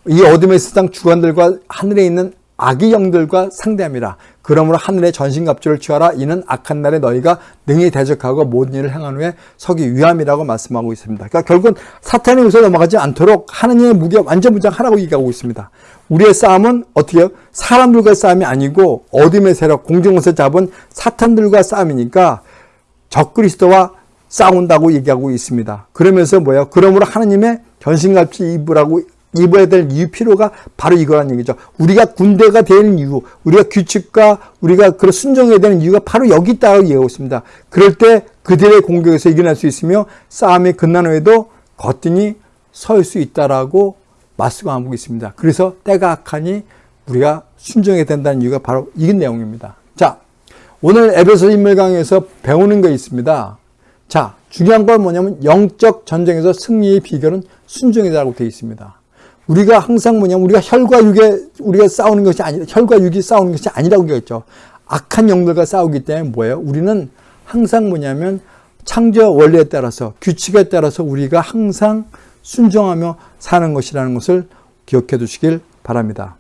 이 어둠의 세상 주관들과 하늘에 있는 악의 영들과 상대함이라. 그러므로 하늘의 전신갑주를 취하라. 이는 악한 날에 너희가 능히 대적하고 모든 일을 행한 후에 서기 위함이라고 말씀하고 있습니다. 그러니까 결국은 사탄의 우서 넘어가지 않도록 하느님의 무게 완전 무장하라고 얘기하고 있습니다. 우리의 싸움은 어떻게 해요? 사람들과 싸움이 아니고 어둠의 세력, 공중에서 잡은 사탄들과 싸움이니까 적그리스도와 싸운다고 얘기하고 있습니다. 그러면서 뭐예요? 그러므로 하나님의 전신갑주 입으라고 입어야 될 이유 필요가 바로 이거란 얘기죠. 우리가 군대가 되는 이유, 우리가 규칙과 우리가 그런 순종해야 되는 이유가 바로 여기 있다고 얘기하고 있습니다. 그럴 때 그들의 공격에서 이겨낼 수 있으며 싸움이 끝난 후에도 거뜬히 설 수 있다라고 말씀하고 있습니다. 그래서 때가 악하니 우리가 순종해야 된다는 이유가 바로 이 내용입니다. 자, 오늘 에베소 인물 강에서 배우는 거 있습니다. 자, 중요한 건 뭐냐면 영적 전쟁에서 승리의 비결은 순종이라고 되어 있습니다. 우리가 항상 뭐냐면 우리가 혈과 육에 우리가 싸우는 것이 아니 혈과 육이 싸우는 것이 아니라고 얘기했죠. 악한 영들과 싸우기 때문에 뭐예요? 우리는 항상 뭐냐면 창조 원리에 따라서 규칙에 따라서 우리가 항상 순종하며 사는 것이라는 것을 기억해 두시길 바랍니다.